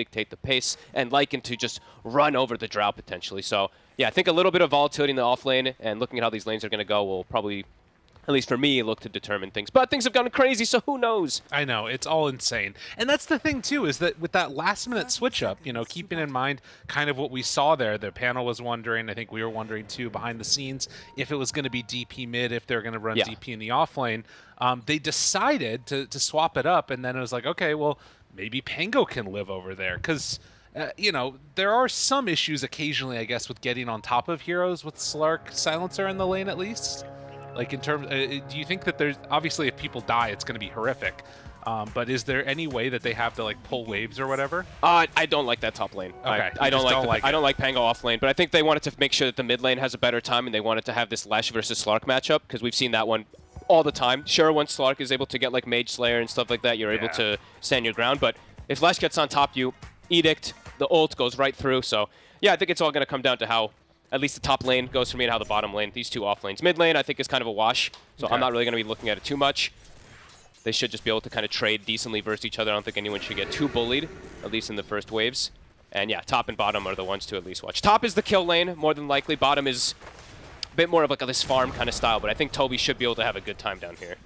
dictate the pace, and Lycan to just run over the Drow potentially. So yeah, I think a little bit of volatility in the off lane and looking at how these lanes are going to go will probably at least for me, look to determine things. But things have gone crazy, so who knows? I know, it's all insane. And that's the thing, too, is that with that last minute switch up, you know, keeping in mind kind of what we saw there, the panel was wondering, I think we were wondering too, behind the scenes, if it was going to be DP mid, if they're going to run yeah. DP in the off lane. Um, they decided to, to swap it up, and then it was like, okay, well, maybe Pango can live over there. Because. Uh, you know, there are some issues occasionally, I guess, with getting on top of heroes with Slark Silencer in the lane at least. Like in terms, uh, uh, do you think that there's obviously if people die, it's going to be horrific. Um, but is there any way that they have to like pull waves or whatever? Uh, I don't like that top lane. Okay, I, I don't, like, don't the, like I don't like Pango off lane, but I think they wanted to make sure that the mid lane has a better time, and they wanted to have this Lash versus Slark matchup because we've seen that one all the time. Sure, once Slark is able to get like Mage Slayer and stuff like that, you're yeah. able to stand your ground. But if Lash gets on top you, Edict, the ult goes right through. So yeah, I think it's all going to come down to how at least the top lane goes for me and how the bottom lane, these two off lanes. Mid lane, I think, is kind of a wash, so okay. I'm not really going to be looking at it too much. They should just be able to kind of trade decently versus each other. I don't think anyone should get too bullied, at least in the first waves. And yeah, top and bottom are the ones to at least watch. Top is the kill lane, more than likely. Bottom is bit more of like a, this farm kind of style, but I think Toby should be able to have a good time down here.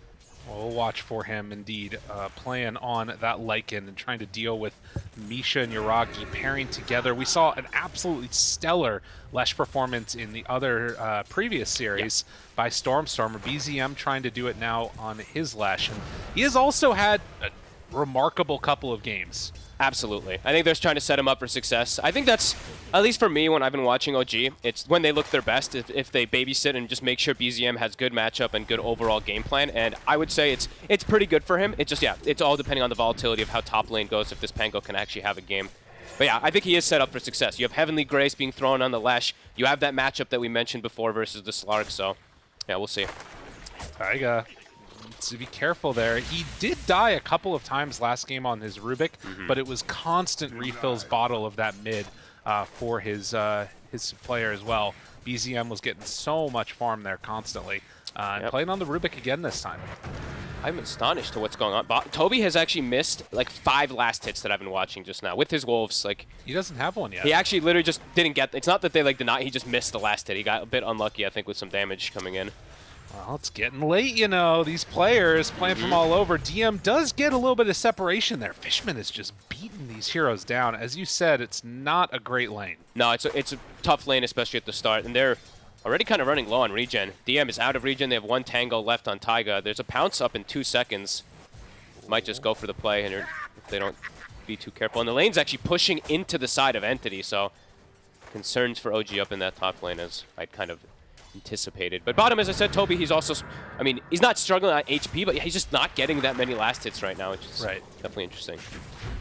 We'll watch for him, indeed, uh, playing on that Lycan and trying to deal with Misha and Yuragi pairing together. We saw an absolutely stellar Lesh performance in the other uh, previous series yeah. by Stormstormer. BZM trying to do it now on his Lesh. And he has also had a remarkable couple of games. Absolutely. I think they're trying to set him up for success. I think that's, at least for me, when I've been watching OG, it's when they look their best, if, if they babysit and just make sure BZM has good matchup and good overall game plan. And I would say it's it's pretty good for him. It's just, yeah, it's all depending on the volatility of how top lane goes, if this Pango can actually have a game. But yeah, I think he is set up for success. You have Heavenly Grace being thrown on the Lash. You have that matchup that we mentioned before versus the Slark, so yeah, we'll see. Taiga to be careful there. He did die a couple of times last game on his Rubik, mm -hmm. but it was constant refills bottle of that mid uh, for his uh, his player as well. BZM was getting so much farm there constantly. Uh, yep. Playing on the Rubik again this time. I'm astonished to what's going on. Bo Toby has actually missed like five last hits that I've been watching just now with his wolves. Like he doesn't have one yet. He actually literally just didn't get. It's not that they like did not. He just missed the last hit. He got a bit unlucky, I think, with some damage coming in. Well, it's getting late, you know. These players playing from all over. DM does get a little bit of separation there. Fishman is just beating these heroes down. As you said, it's not a great lane. No, it's a, it's a tough lane, especially at the start. And they're already kind of running low on regen. DM is out of regen. They have one Tango left on Taiga. There's a pounce up in two seconds. Might just go for the play and if they don't be too careful. And the lane's actually pushing into the side of Entity, so concerns for OG up in that top lane as I'd kind of anticipated. But bottom, as I said, Toby, he's also, I mean, he's not struggling on HP, but he's just not getting that many last hits right now, which is right. definitely interesting.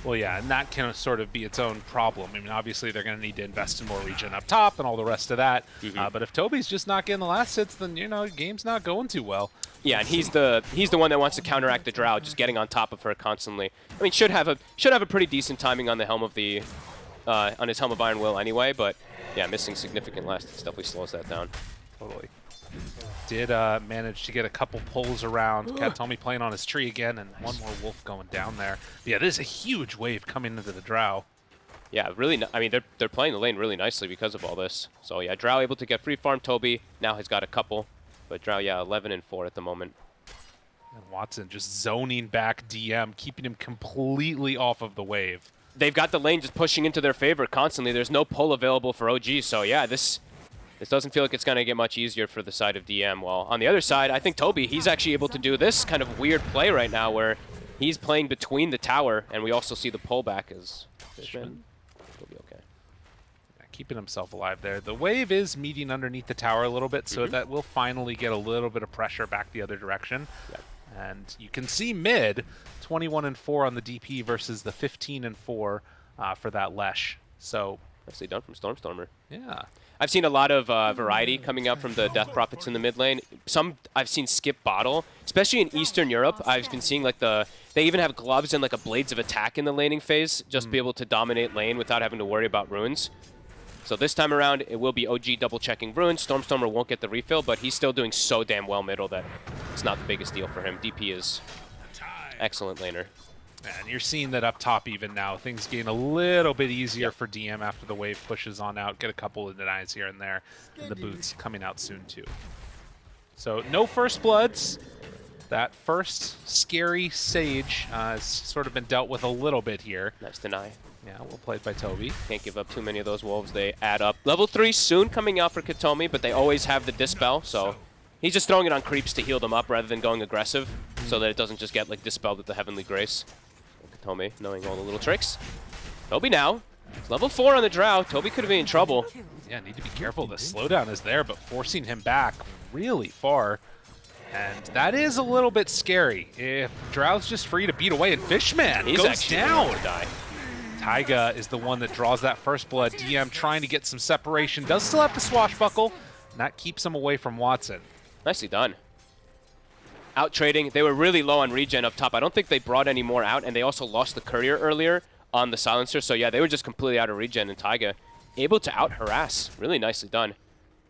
Well, yeah, and that can sort of be its own problem. I mean, obviously they're going to need to invest in more regen up top and all the rest of that. Mm -hmm. uh, but if Toby's just not getting the last hits, then you know, game's not going too well. Yeah, and he's the he's the one that wants to counteract the Drow, just getting on top of her constantly. I mean, should have a should have a pretty decent timing on the helm of the uh, on his helm of Iron Will anyway, but yeah, missing significant last hits definitely slows that down. Totally. Did uh, manage to get a couple pulls around. Katomi playing on his tree again, and one more wolf going down there. Yeah, this is a huge wave coming into the Drow. Yeah, really. I mean, they're they're playing the lane really nicely because of all this. So yeah, Drow able to get free farm. Toby now has got a couple, but Drow yeah, 11 and four at the moment. And Watson just zoning back DM, keeping him completely off of the wave. They've got the lane just pushing into their favor constantly. There's no pull available for OG, so yeah, this this doesn't feel like it's going to get much easier for the side of DM. Well, on the other side, I think Toby, he's actually able to do this kind of weird play right now where he's playing between the tower, and we also see the pullback as Fishman. He'll be okay. Yeah, keeping himself alive there. The wave is meeting underneath the tower a little bit, so mm -hmm. that will finally get a little bit of pressure back the other direction. Yep. And you can see mid, 21 and 4 on the DP versus the 15 and 4 uh, for that Lesh. So nicely done from Stormstormer. Yeah. I've seen a lot of uh, variety coming up from the Death Prophets in the mid lane. Some I've seen skip bottle, especially in Eastern Europe. I've been seeing like the they even have gloves and like a blades of attack in the laning phase, just mm. be able to dominate lane without having to worry about runes. So this time around, it will be OG double checking runes. Stormstormer won't get the refill, but he's still doing so damn well middle that it's not the biggest deal for him. DP is excellent laner. And you're seeing that up top even now. Things getting a little bit easier for DM after the wave pushes on out. Get a couple of denies here and there. And the boots coming out soon too. So no first bloods. That first scary Sage uh, has sort of been dealt with a little bit here. Nice deny. Yeah, well played by Toby. Can't give up too many of those wolves. They add up. Level 3 soon coming out for Katomi, but they always have the Dispel, so he's just throwing it on creeps to heal them up rather than going aggressive, so that it doesn't just get like dispelled with the Heavenly Grace. Katomi knowing all the little tricks. Toby now. It's level 4 on the Drow. Toby could be in trouble. Yeah, need to be careful. The slowdown is there, but forcing him back really far. And that is a little bit scary. If Drow's just free to beat away, and Fishman He's goes down. die. Taiga is the one that draws that first blood. DM trying to get some separation. Does still have to swashbuckle. And that keeps him away from Watson. Nicely done. Out trading. They were really low on regen up top. I don't think they brought any more out, and they also lost the courier earlier on the silencer. So yeah, they were just completely out of regen, and Taiga able to out harass. Really nicely done.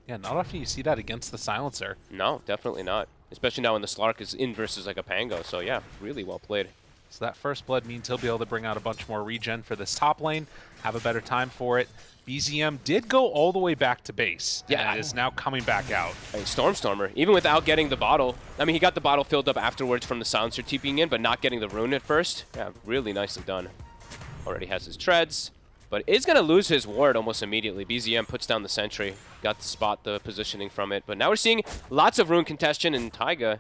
Yeah, not often you see that against the silencer. No, definitely not. Especially now when the Slark is in versus like a Pango. So yeah, really well played. So that first blood means he'll be able to bring out a bunch more regen for this top lane, have a better time for it. BZM did go all the way back to base. Yeah. And is now coming back out. I mean, Stormstormer, even without getting the bottle, I mean, he got the bottle filled up afterwards from the silencer TPing in, but not getting the rune at first. Yeah, really nicely done. Already has his treads, but is going to lose his ward almost immediately. BZM puts down the sentry, got to spot the positioning from it, but now we're seeing lots of rune contention and Taiga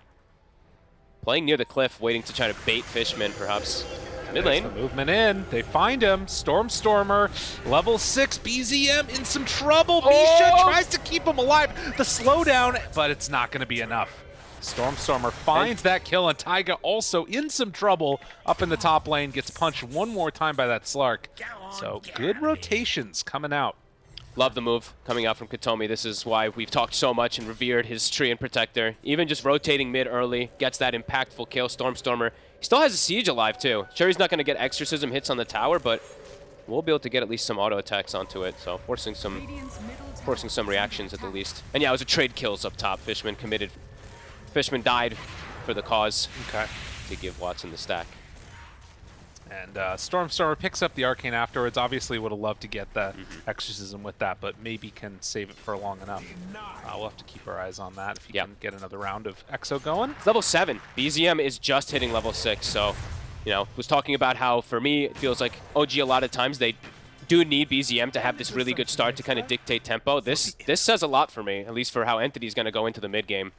playing near the cliff, waiting to try to bait Fishman, perhaps. Mid lane. the movement in. They find him. Stormstormer, level 6, BZM in some trouble. Misha Oh! tries to keep him alive. The slowdown, but it's not going to be enough. Stormstormer finds that kill, and Taiga also in some trouble up in the top lane. Gets punched one more time by that Slark. So good rotations coming out. Love the move coming out from Katomi. This is why we've talked so much and revered his tree and protector. Even just rotating mid early, gets that impactful kill. Stormstormer he still has a siege alive too. Sure, he's not going to get exorcism hits on the tower, but we'll be able to get at least some auto attacks onto it. So forcing some forcing some reactions at the least. And yeah, it was a trade kills up top. Fishman committed. Fishman died for the cause Okay. to give Watson the stack. And uh, Stormstormer picks up the Arcane afterwards. Obviously would have loved to get the Mm-hmm. Exorcism with that, but maybe can save it for long enough. Uh, we'll have to keep our eyes on that if he Yeah. can get another round of Exo going. It's level 7. BZM is just hitting level 6, so, you know, was talking about how, for me, it feels like OG a lot of times they do need BZM to have this really good start to kind of dictate tempo. This this says a lot for me, at least for how Entity's going to go into the mid game.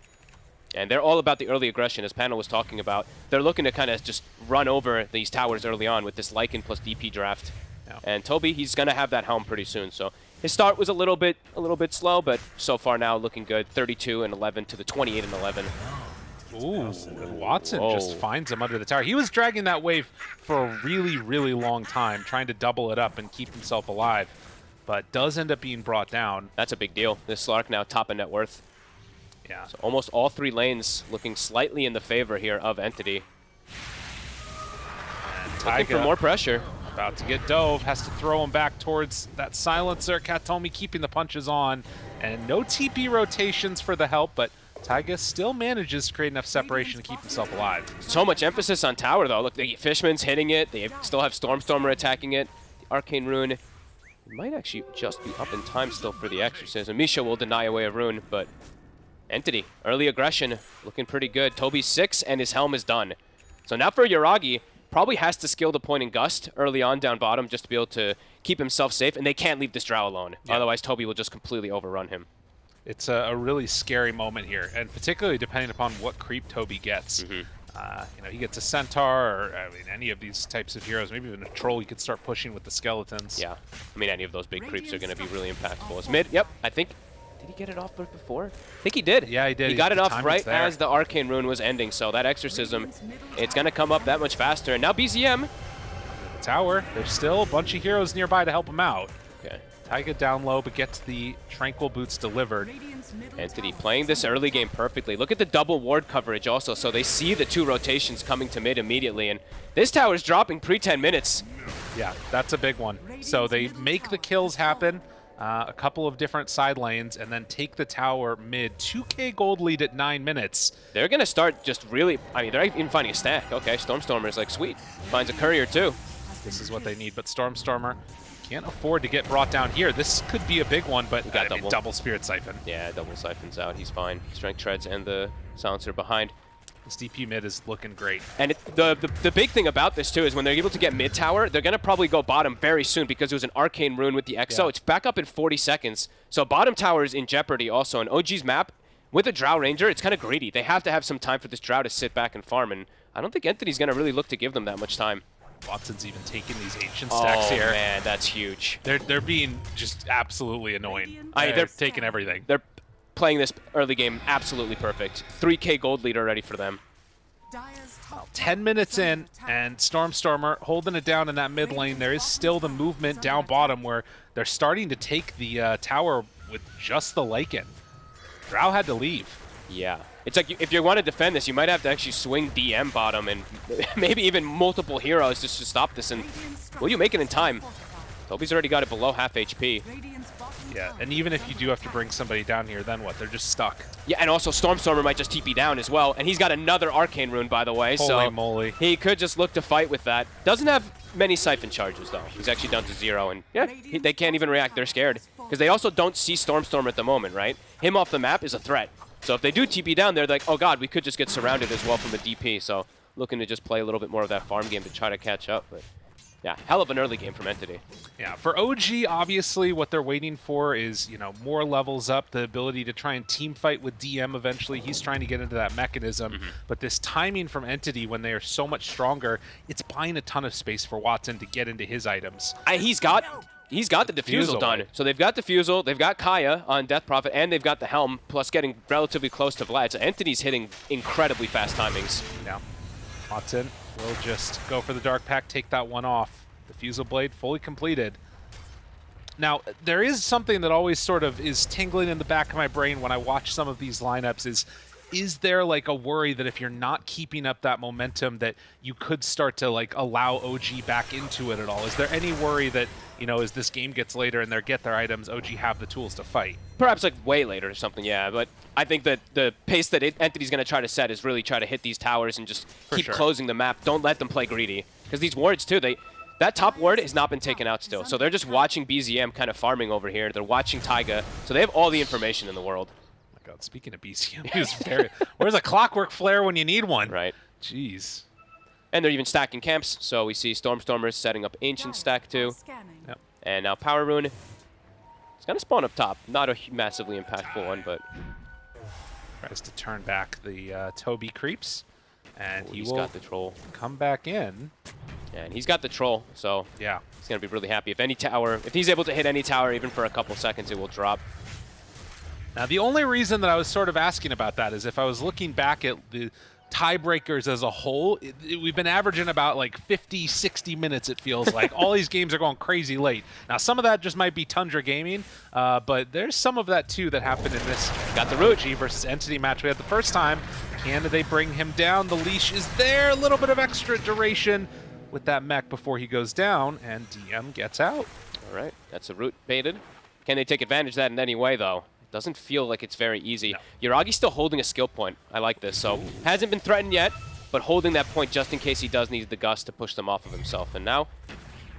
And they're all about the early aggression, as Panel was talking about. They're looking to kind of just run over these towers early on with this Lycan plus DP draft. Yeah. And Toby, he's going to have that helm pretty soon. So his start was a little bit a little bit slow, but so far now looking good. 32 and 11 to the 28 and 11. Ooh, Watson just finds him under the tower. He was dragging that wave for a really, really long time, trying to double it up and keep himself alive, but does end up being brought down. That's a big deal. This Slark now top of net worth. Yeah. So almost all three lanes looking slightly in the favor here of Entity. And Looking for more pressure. about to get dove, has to throw him back towards that silencer. Katomi keeping the punches on, and no TP rotations for the help, but Taiga still manages to create enough separation to keep himself alive. So much emphasis on tower though. Look, the Fishman's hitting it. They still have Stormstormer attacking it. The Arcane Rune might actually just be up in time still for the Exorcism. Misha will deny away a rune, but Entity, early aggression, looking pretty good. Toby's six, and his helm is done. So now for Yuragi, probably has to skill the point in Gust early on down bottom just to be able to keep himself safe, and they can't leave this Drow alone. Yeah. Otherwise, Toby will just completely overrun him. It's a, a really scary moment here, and particularly depending upon what creep Toby gets. Mm-hmm. Uh, you know, he gets a centaur, or I mean, any of these types of heroes. Maybe even a troll. You could start pushing with the skeletons. Yeah, I mean, any of those big creeps are going to be really impactful. As mid, yep, I think. Did he get it off before? I think he did. Yeah, he did. He got it off right as the Arcane Rune was ending, so that Exorcism, it's going to come up that much faster. And now BZM. The tower. There's still a bunch of heroes nearby to help him out. Okay. Taiga down low, but gets the tranquil boots delivered. Entity playing this early game perfectly. Look at the double ward coverage also, so they see the two rotations coming to mid immediately. And this tower's dropping pre 10 minutes. Yeah, that's a big one. So they make the kills happen, uh, a couple of different side lanes, and then take the tower mid. 2k gold lead at 9 minutes. They're going to start just really, I mean, they're even finding a stack. Okay, Stormstormer's like, sweet. Finds a courier too. This is what they need, but Stormstormer can't afford to get brought down here. This could be a big one, but got I mean, double. double Spirit Siphon. Yeah, double siphons out. He's fine. Strength treads and the silencer behind. This DP mid is looking great. And it, the, the the big thing about this too is when they're able to get mid tower, they're gonna probably go bottom very soon because it was an arcane rune with the EXO. Yeah. It's back up in 40 seconds, so bottom tower is in jeopardy. Also, in OG's map with a Drow Ranger, it's kind of greedy. They have to have some time for this Drow to sit back and farm, and I don't think Entity's gonna really look to give them that much time. Watson's even taking these ancient oh, stacks oh here. man, that's huge. They're they're being just absolutely annoying. I- they're, they're- taking everything. They're playing this early game absolutely perfect. 3k gold lead already for them. 10 minutes in, and Stormstormer holding it down in that mid lane. There is still the movement down bottom where they're starting to take the uh, tower with just the Lycan. Drow had to leave. Yeah. It's like if you want to defend this, you might have to actually swing DM bottom and maybe even multiple heroes just to stop this. And will you make it in time? Toby's already got it below half HP. Yeah, and even if you do have to bring somebody down here, then what? They're just stuck. Yeah, and also Stormstormer might just TP down as well. And he's got another Arcane Rune, by the way. Holy so moly. he could just look to fight with that. Doesn't have many Siphon charges, though. He's actually down to zero. And yeah, he, they can't even react. They're scared. Because they also don't see Stormstormer at the moment, right? Him off the map is a threat. So if they do TP down, they're like, oh god, we could just get surrounded as well from the DP. So looking to just play a little bit more of that farm game to try to catch up. But yeah, hell of an early game from Entity. Yeah, for OG, obviously, what they're waiting for is, you know, more levels up, the ability to try and team fight with DM eventually. He's trying to get into that mechanism. Mm-hmm. But this timing from Entity, when they are so much stronger, it's buying a ton of space for Watson to get into his items. I, he's got he's got the diffusal, done. right. So they've got diffusal, they've got Kaya on Death Prophet, and they've got the helm, plus getting relatively close to Vlad. So Entity's hitting incredibly fast timings. Now, Watson will just go for the Dark Pack, take that one off. Diffusal Blade fully completed. Now, there is something that always sort of is tingling in the back of my brain when I watch some of these lineups is is there like a worry that if you're not keeping up that momentum that you could start to like allow OG back into it at all? Is there any worry that, you know, as this game gets later and they get their items, OG have the tools to fight? Perhaps like way later or something, yeah. But I think that the pace that it, Entity's going to try to set is really try to hit these towers and just keep sure. closing the map. Don't let them play greedy. Because these wards, too, they that top ward has not been taken out still. So they're just watching BZM kind of farming over here. They're watching Taiga. So they have all the information in the world. God, speaking of BZM, he was very Where's a clockwork flare when you need one? Right. Jeez. And they're even stacking camps. So we see Stormstormers setting up Ancient Stack too. Yep. And now Power Rune. It's going to spawn up top. Not a massively impactful one, but Tries to turn back the uh, Toby creeps. And he he's will got the troll. come back in. And he's got the troll, so Yeah. he's going to be really happy. If any tower, if he's able to hit any tower even for a couple seconds, it will drop. Now, the only reason that I was sort of asking about that is if I was looking back at the tiebreakers as a whole, it, it- we've been averaging about like 50, 60 minutes, it feels like. All these games are going crazy late. Now, some of that just might be Tundra Gaming, uh, but there's some of that too that happened in this Got the. G versus Entity match we had the first time. Can they bring him down? The leash is there. A little bit of extra duration with that mech before he goes down, and DM gets out. All right, that's a root baited. Can they take advantage of that in any way, though? Doesn't feel like it's very easy. Yuragi's still holding a skill point. I like this. So hasn't been threatened yet, but holding that point just in case he does need the gust to push them off of himself. And now,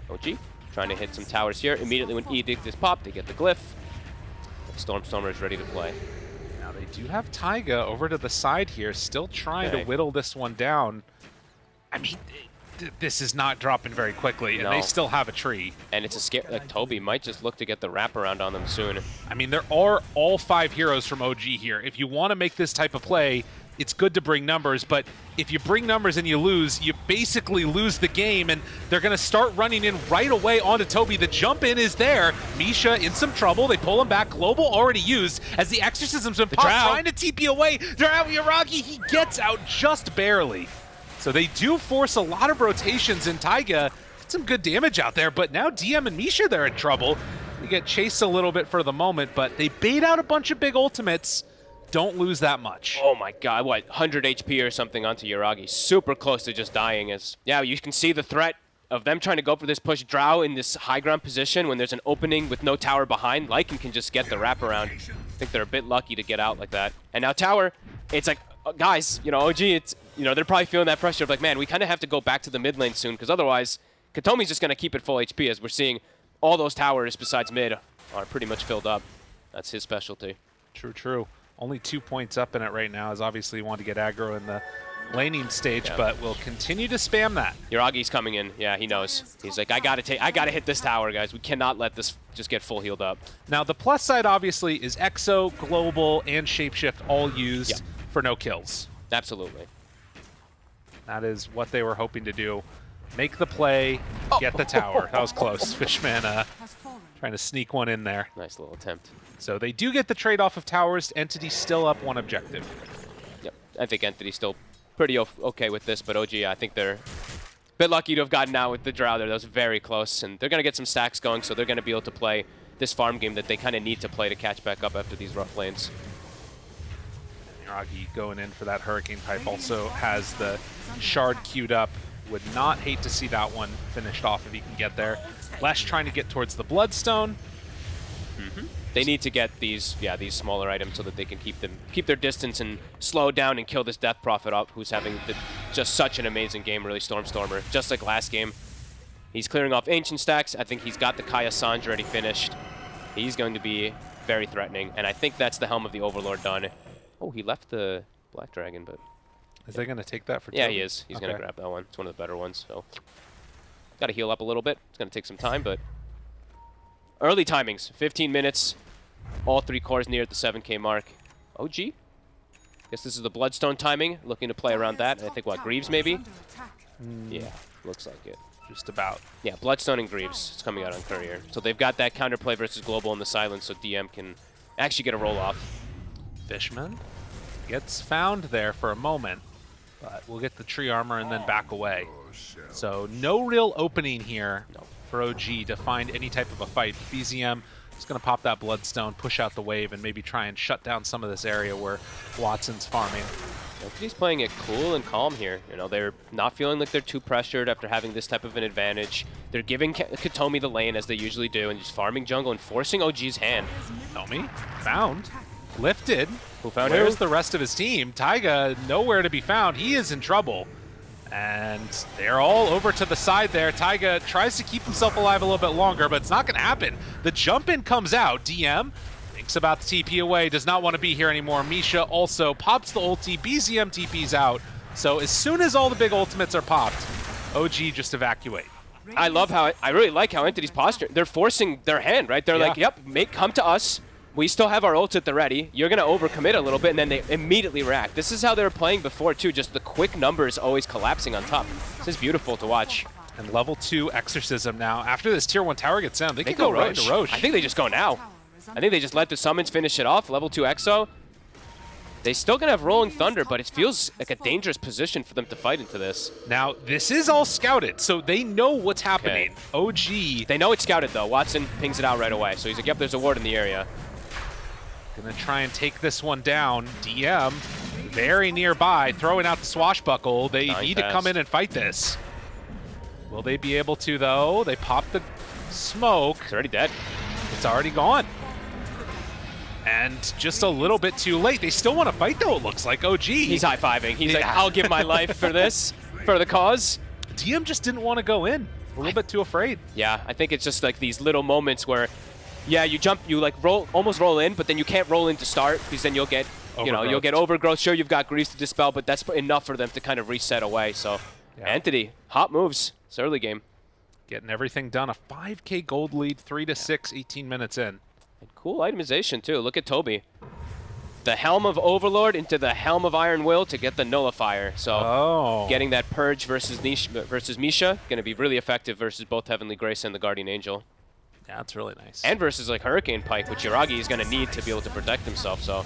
OG trying to hit some towers here. Immediately when Edict is popped, they get the glyph. Stormstormer is ready to play. Now they do have Taiga over to the side here, still trying Okay. to whittle this one down. I mean, this is not dropping very quickly, and No. they still have a tree. And it's a scare. Like Toby might just look to get the wraparound on them soon. I mean, there are all five heroes from OG here. If you want to make this type of play, it's good to bring numbers, but if you bring numbers and you lose, you basically lose the game, and they're going to start running in right away onto Toby. The jump in is there. Misha in some trouble. They pull him back. Global already used as the exorcism's been popped, trying to TP away. Drow Yuragi, he gets out just barely. So they do force a lot of rotations in Taiga. Some good damage out there, but now DM and Misha, they're in trouble. They get chased a little bit for the moment, but they bait out a bunch of big ultimates. Don't lose that much. Oh my god, what, 100 HP or something onto Yuragi. Super close to just dying. As Yeah, you can see the threat. of them trying to go for this push. Drow in this high ground position when there's an opening with no tower behind, Lycan can just get the wraparound. I think they're a bit lucky to get out like that. And now tower, it's like, uh, guys, you know, OG, it's, you know, they're probably feeling that pressure of like, man, we kind of have to go back to the mid lane soon because otherwise, Katomi's just going to keep it full HP as we're seeing all those towers besides mid are pretty much filled up. That's his specialty. True, true. Only two points up in it right now, as obviously you want to get aggro in the laning stage, Yeah. but we'll continue to spam that. Yuragi's coming in. Yeah, he knows. He's like, I gotta take, I gotta hit this tower, guys. We cannot let this just get full healed up. Now, the plus side obviously is Exo, Global, and Shapeshift all used Yeah. for no kills. Absolutely. That is what they were hoping to do. Make the play, get the tower. That was close. Fishman uh, trying to sneak one in there. Nice little attempt. So they do get the trade-off of towers. Entity still up one objective. Yep. I think Entity's still pretty okay with this, but OG, I think they're a bit lucky to have gotten out with the Drow there. That was very close, and they're gonna get some stacks going, so they're gonna be able to play this farm game that they kind of need to play to catch back up after these rough lanes. Yuragi going in for that Hurricane Pike also has the Shard queued up. Would not hate to see that one finished off if he can get there. Lesh trying to get towards the Bloodstone. Mm-hmm. They need to get these, yeah, these smaller items so that they can keep them, keep their distance and slow down and kill this Death Prophet up, who's having the, just such an amazing game, really, Stormstormer. Just like last game, he's clearing off Ancient stacks. I think he's got the Kaya Sange already finished. He's going to be very threatening, and I think that's the Helm of the Overlord done. Oh, he left the Black Dragon, but Is they going to take that for yeah, he is. He's going to grab that one. It's one of the better ones, so got to heal up a little bit. It's going to take some time, but early timings, 15 minutes. All three cores near at the 7k mark. OG? Guess this is the Bloodstone timing. Looking to play around that. I think, what, Greaves maybe? Hmm. Yeah, looks like it. Just about. Yeah, Bloodstone and Greaves. It's coming out on Courier. So they've got that counterplay versus Global in the silence, so DM can actually get a roll off. Fishman gets found there for a moment, but we'll get the tree armor and then back away. So no real opening here for OG to find any type of a fight. BZM is going to pop that Bloodstone, push out the wave, and maybe try and shut down some of this area where Watson's farming. He's playing it cool and calm here. You know, they're not feeling like they're too pressured after having this type of an advantage. They're giving Katomi the lane as they usually do and just farming jungle and forcing OG's hand. Nomi found, lifted. Who found Where's who? the rest of his team? Taiga nowhere to be found. He is in trouble. And they're all over to the side there. Taiga tries to keep himself alive a little bit longer, but it's not going to happen. The jump in comes out. DM thinks about the TP away, does not want to be here anymore. Misha also pops the ulti. BZM TP's out. So as soon as all the big ultimates are popped, OG just evacuate. I love how I really like how Entity's posture. They're forcing their hand, right? They're Yeah. like, "Yep, make come to us. We still have our ult at the ready. You're gonna overcommit a little bit, and then they immediately react. This is how they were playing before too. Just the quick numbers always collapsing on top. This is beautiful to watch. And level 2 Exorcism now. After this tier 1 tower gets down, they, They can go, go right Rosh. to Rosh. I think they just go now. I think they just let the summons finish it off. Level two Exo. They still gonna have Rolling Thunder, but it feels like a dangerous position for them to fight into this. Now, this is all scouted, so they know what's happening. OG They know it's scouted though. Watson pings it out right away, so he's like, "Yep, there's a ward in the area." Gonna try and take this one down. DM very nearby, throwing out the swashbuckle. They need to come in and fight this. Will they be able to, though? They pop the smoke. It's already dead. It's already gone. And just a little bit too late. They still want to fight, though, it looks like. Oh, OG. He's high fiving. He's like, "I'll give my life for this, for the cause." DM just didn't want to go in. A little bit too afraid. Yeah, I think it's just like these little moments where, yeah, you jump, you like roll, almost roll in, but then you can't roll in to start because then you'll get, you know, you'll get overgrowth. Sure, you've got grease to dispel, but that's enough for them to kind of reset away. So, Yeah. Entity, hot moves. It's early game. Getting everything done. A 5k gold lead, 3 to 6, 18 minutes in. And cool itemization too. Look at Toby. The Helm of Overlord into the Helm of Iron Will to get the Nullifier. So Oh. getting that Purge versus Nish versus Misha going to be really effective versus both Heavenly Grace and the Guardian Angel. Yeah, that's really nice. And versus like Hurricane Pike, which Yuragi is going to need to be able to protect himself. So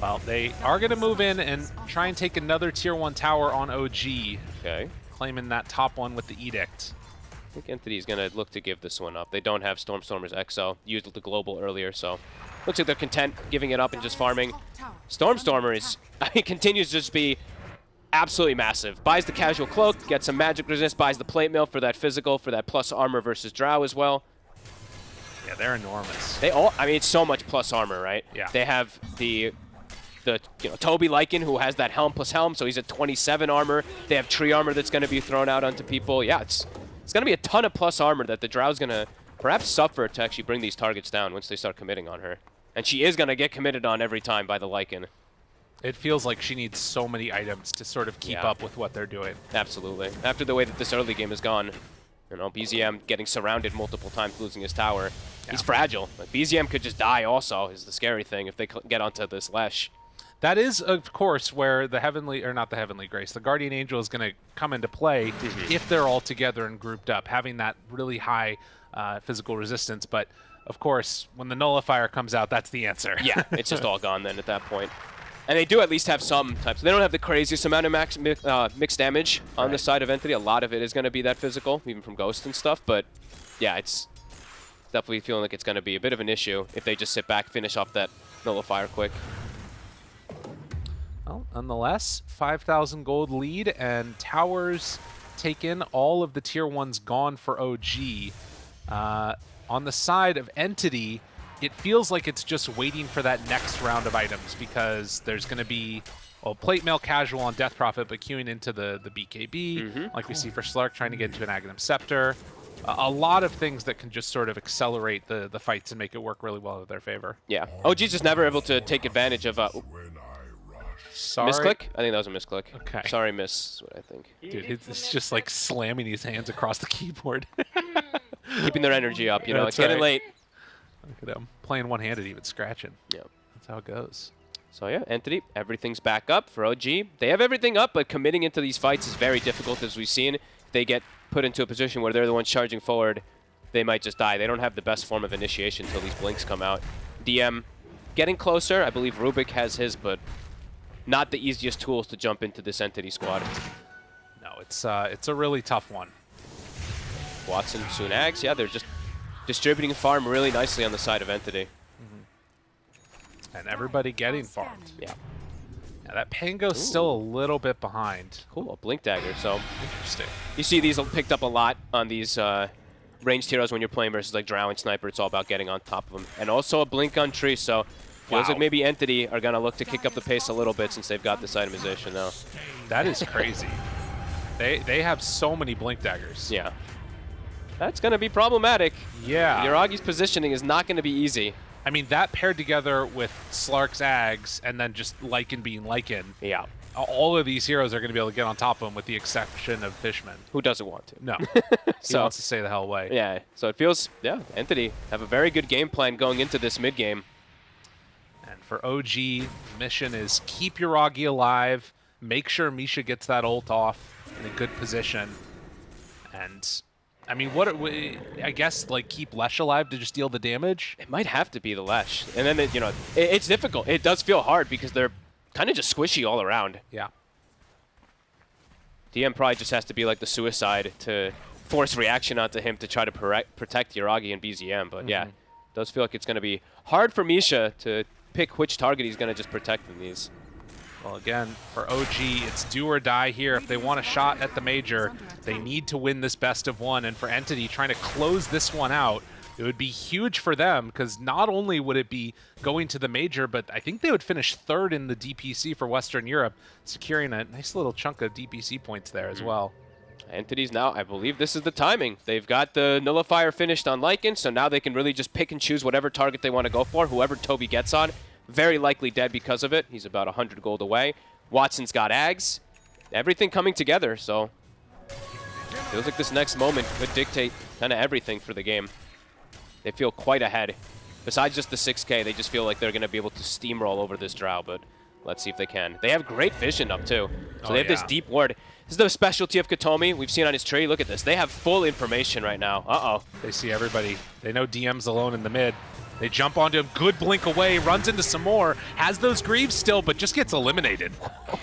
Well, they are going to move in and try and take another tier 1 tower on OG, okay. claiming that top one with the Edict. I think Entity is going to look to give this one up. They don't have Stormstormer's Exo. Used the Global earlier, so looks like they're content giving it up and just farming. Stormstormer is, I mean, continues to just be absolutely massive. Buys the casual cloak, gets some magic resist, buys the plate Mail for that physical, for that plus armor versus drow as well. Yeah, they're enormous. They all, I mean, it's so much plus armor, right? Yeah. They have the, the you know, Toby Lycan, who has that helm plus helm, so he's at 27 armor. They have tree armor that's going to be thrown out onto people. Yeah, it's it's going to be a ton of plus armor that the Drow's going to perhaps suffer to actually bring these targets down once they start committing on her. And she is going to get committed on every time by the Lycan. It feels like she needs so many items to sort of keep Yeah. up with what they're doing. Absolutely. After the way that this early game has gone, you know, BZM getting surrounded multiple times, losing his tower. He's fragile. Like, BZM could just die also, is the scary thing, if they get onto this Lesh. That is, of course, where the heavenly, or not the heavenly grace, the guardian angel is going to come into play Mm-hmm. if they're all together and grouped up, having that really high uh, physical resistance. But of course, when the nullifier comes out, that's the answer. Yeah, it's just all gone then at that point. And they do at least have some types. They don't have the craziest amount of max mi- uh, mixed damage on the side of Entity. A lot of it is going to be that physical, even from Ghost and stuff. But yeah, it's definitely feeling like it's going to be a bit of an issue if they just sit back, finish off that nullifier quick. Well, nonetheless, 5,000 gold lead, and towers taken. all of the tier ones gone for OG. Uh, on the side of Entity, it feels like it's just waiting for that next round of items because there's going to be well, plate mail casual on Death Prophet, but queuing into the, the BKB, like we see for Slark trying to get into an Aghanim Scepter. A, a lot of things that can just sort of accelerate the, the fights and make it work really well in their favor. Yeah. OG's just never able to take advantage of uh, Sorry. misclick. I think that was a misclick. Okay. Sorry, miss. is What I think. Dude, it's it's just like slamming his hands across the keyboard. Keeping their energy up. You know, That's it's getting right. late. Look at him playing one-handed, even scratching. Yeah. That's how it goes. So yeah, Entity, everything's back up for OG. They have everything up, but committing into these fights is very difficult, as we've seen. If they get put into a position where they're the ones charging forward, they might just die. They don't have the best form of initiation until these blinks come out. DM getting closer. I believe Rubik has his, but not the easiest tools to jump into this Entity squad. No, it's uh, it's a really tough one. Watson, Sunags, yeah, they're just distributing farm really nicely on the side of Entity. And everybody getting farmed. Yeah, Yeah, that Pango's still a little bit behind. cool. A blink Dagger. So Interesting. You see these picked up a lot on these uh, ranged heroes when you're playing versus like Drow and Sniper. It's all about getting on top of them. And also a Blink on Tree, so feels Wow. like maybe Entity are going to look to kick up the pace a little bit since they've got this itemization now. That is crazy. they they have so many blink daggers. Yeah. That's going to be problematic. Yeah. Yuragi's positioning is not going to be easy. I mean, that paired together with Slark's Ags and then just Lycan being Lycan, Yeah. all of these heroes are going to be able to get on top of him with the exception of Fishman. Who doesn't want to? No. he So- wants to stay the hell away. Yeah, so it feels, yeah, Entity have a very good game plan going into this mid game. And for OG, mission is keep Yuragi alive, make sure Misha gets that ult off in a good position. And, I mean, what, I guess, like, keep Lesh alive to just deal the damage? It might have to be the Lesh. And then, it, you know, it, it's difficult. It does feel hard because they're kind of just squishy all around. Yeah. DM probably just has to be like the suicide to force reaction onto him to try to protect Yuragi and BZM. But yeah, Mm-hmm. does feel like it's going to be hard for Misha to pick which target he's going to just protect in these. Well, again, for OG, it's do or die here. If they want a shot at the major, they need to win this best of one. And for Entity, trying to close this one out, it would be huge for them because not only would it be going to the major, but I think they would finish third in the DPC for Western Europe, securing a nice little chunk of DPC points there as mm-hmm. well. Entities now, I believe this is the timing. They've got the nullifier finished on Lycan, so now they can really just pick and choose whatever target they want to go for. Whoever Toby gets on, very likely dead because of it. He's about 100 gold away. Watson's got Ags. Everything coming together, so feels like this next moment could dictate kind of everything for the game. They feel quite ahead. Besides just the 6k, they just feel like they're going to be able to steamroll over this Drow, but let's see if they can. They have great vision up too. So Oh, they have this deep ward. This is the specialty of Katomi. We've seen on his tree. Look at this. They have full information right now. Uh-oh. They see everybody. They know DM's alone in the mid. They jump onto him, good blink away, runs into some more, has those greaves still, but just gets eliminated.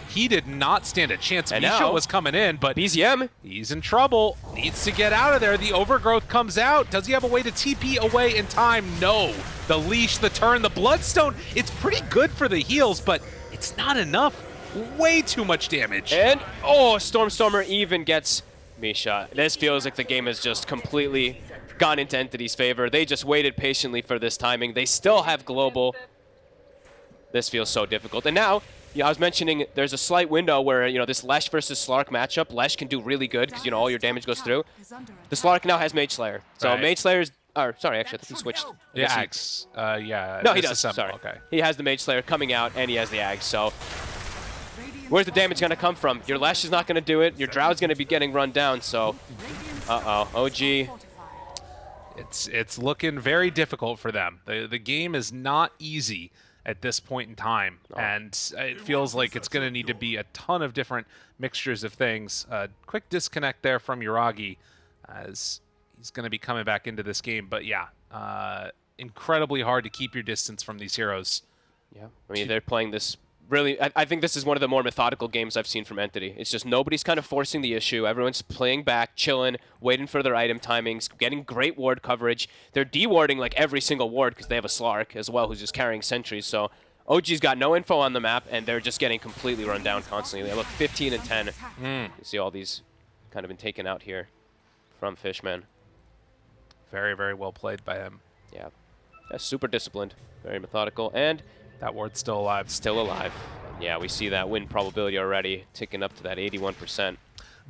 He did not stand a chance. And Misha now- was coming in, but BZM. He's in trouble. Needs to get out of there. The overgrowth comes out. Does he have a way to TP away in time? No. The leash, the turn, the bloodstone. It's pretty good for the heals, but it's not enough. Way too much damage. And, oh, Stormstormer even gets Misha. This feels like the game has just completely gone into Entity's favor. They just waited patiently for this timing. They still have Global. This feels so difficult. And now, yeah, I was mentioning there's a slight window where, you know, this Lesh versus Slark matchup, Lesh can do really good because, you know, all your damage goes through. The Slark now has Mage Slayer. So Right. Mage Slayer's, or sorry, actually, I think he switched. I Yeah, Axe. Uh, yeah. No, he does. disassemble, Sorry. Okay. He has the Mage Slayer coming out, and he has the Ags. So where's the damage going to come from? Your Lash is not going to do it. Your Drow's going to be getting run down. So, uh-oh. OG. It's it's looking very difficult for them. The the game is not easy at this point in time, and it feels like it's going to need to be a ton of different mixtures of things. Uh, quick disconnect there from Yuragi, as he's going to be coming back into this game. But yeah, uh, incredibly hard to keep your distance from these heroes. Yeah. I mean, they're playing this really. I, I think this is one of the more methodical games I've seen from Entity. It's just nobody's kind of forcing the issue. Everyone's playing back, chilling, waiting for their item timings, getting great ward coverage. They're dewarding like every single ward because they have a Slark as well who's just carrying sentries. So OG's got no info on the map, and they're just getting completely run down constantly. They look 15 and 10. Hmm. You see all these kind of been taken out here from Fishman. Very very well played by him. Yeah. That's super disciplined, very methodical, and That ward's still alive. still alive. Yeah, we see that win probability already ticking up to that 81%.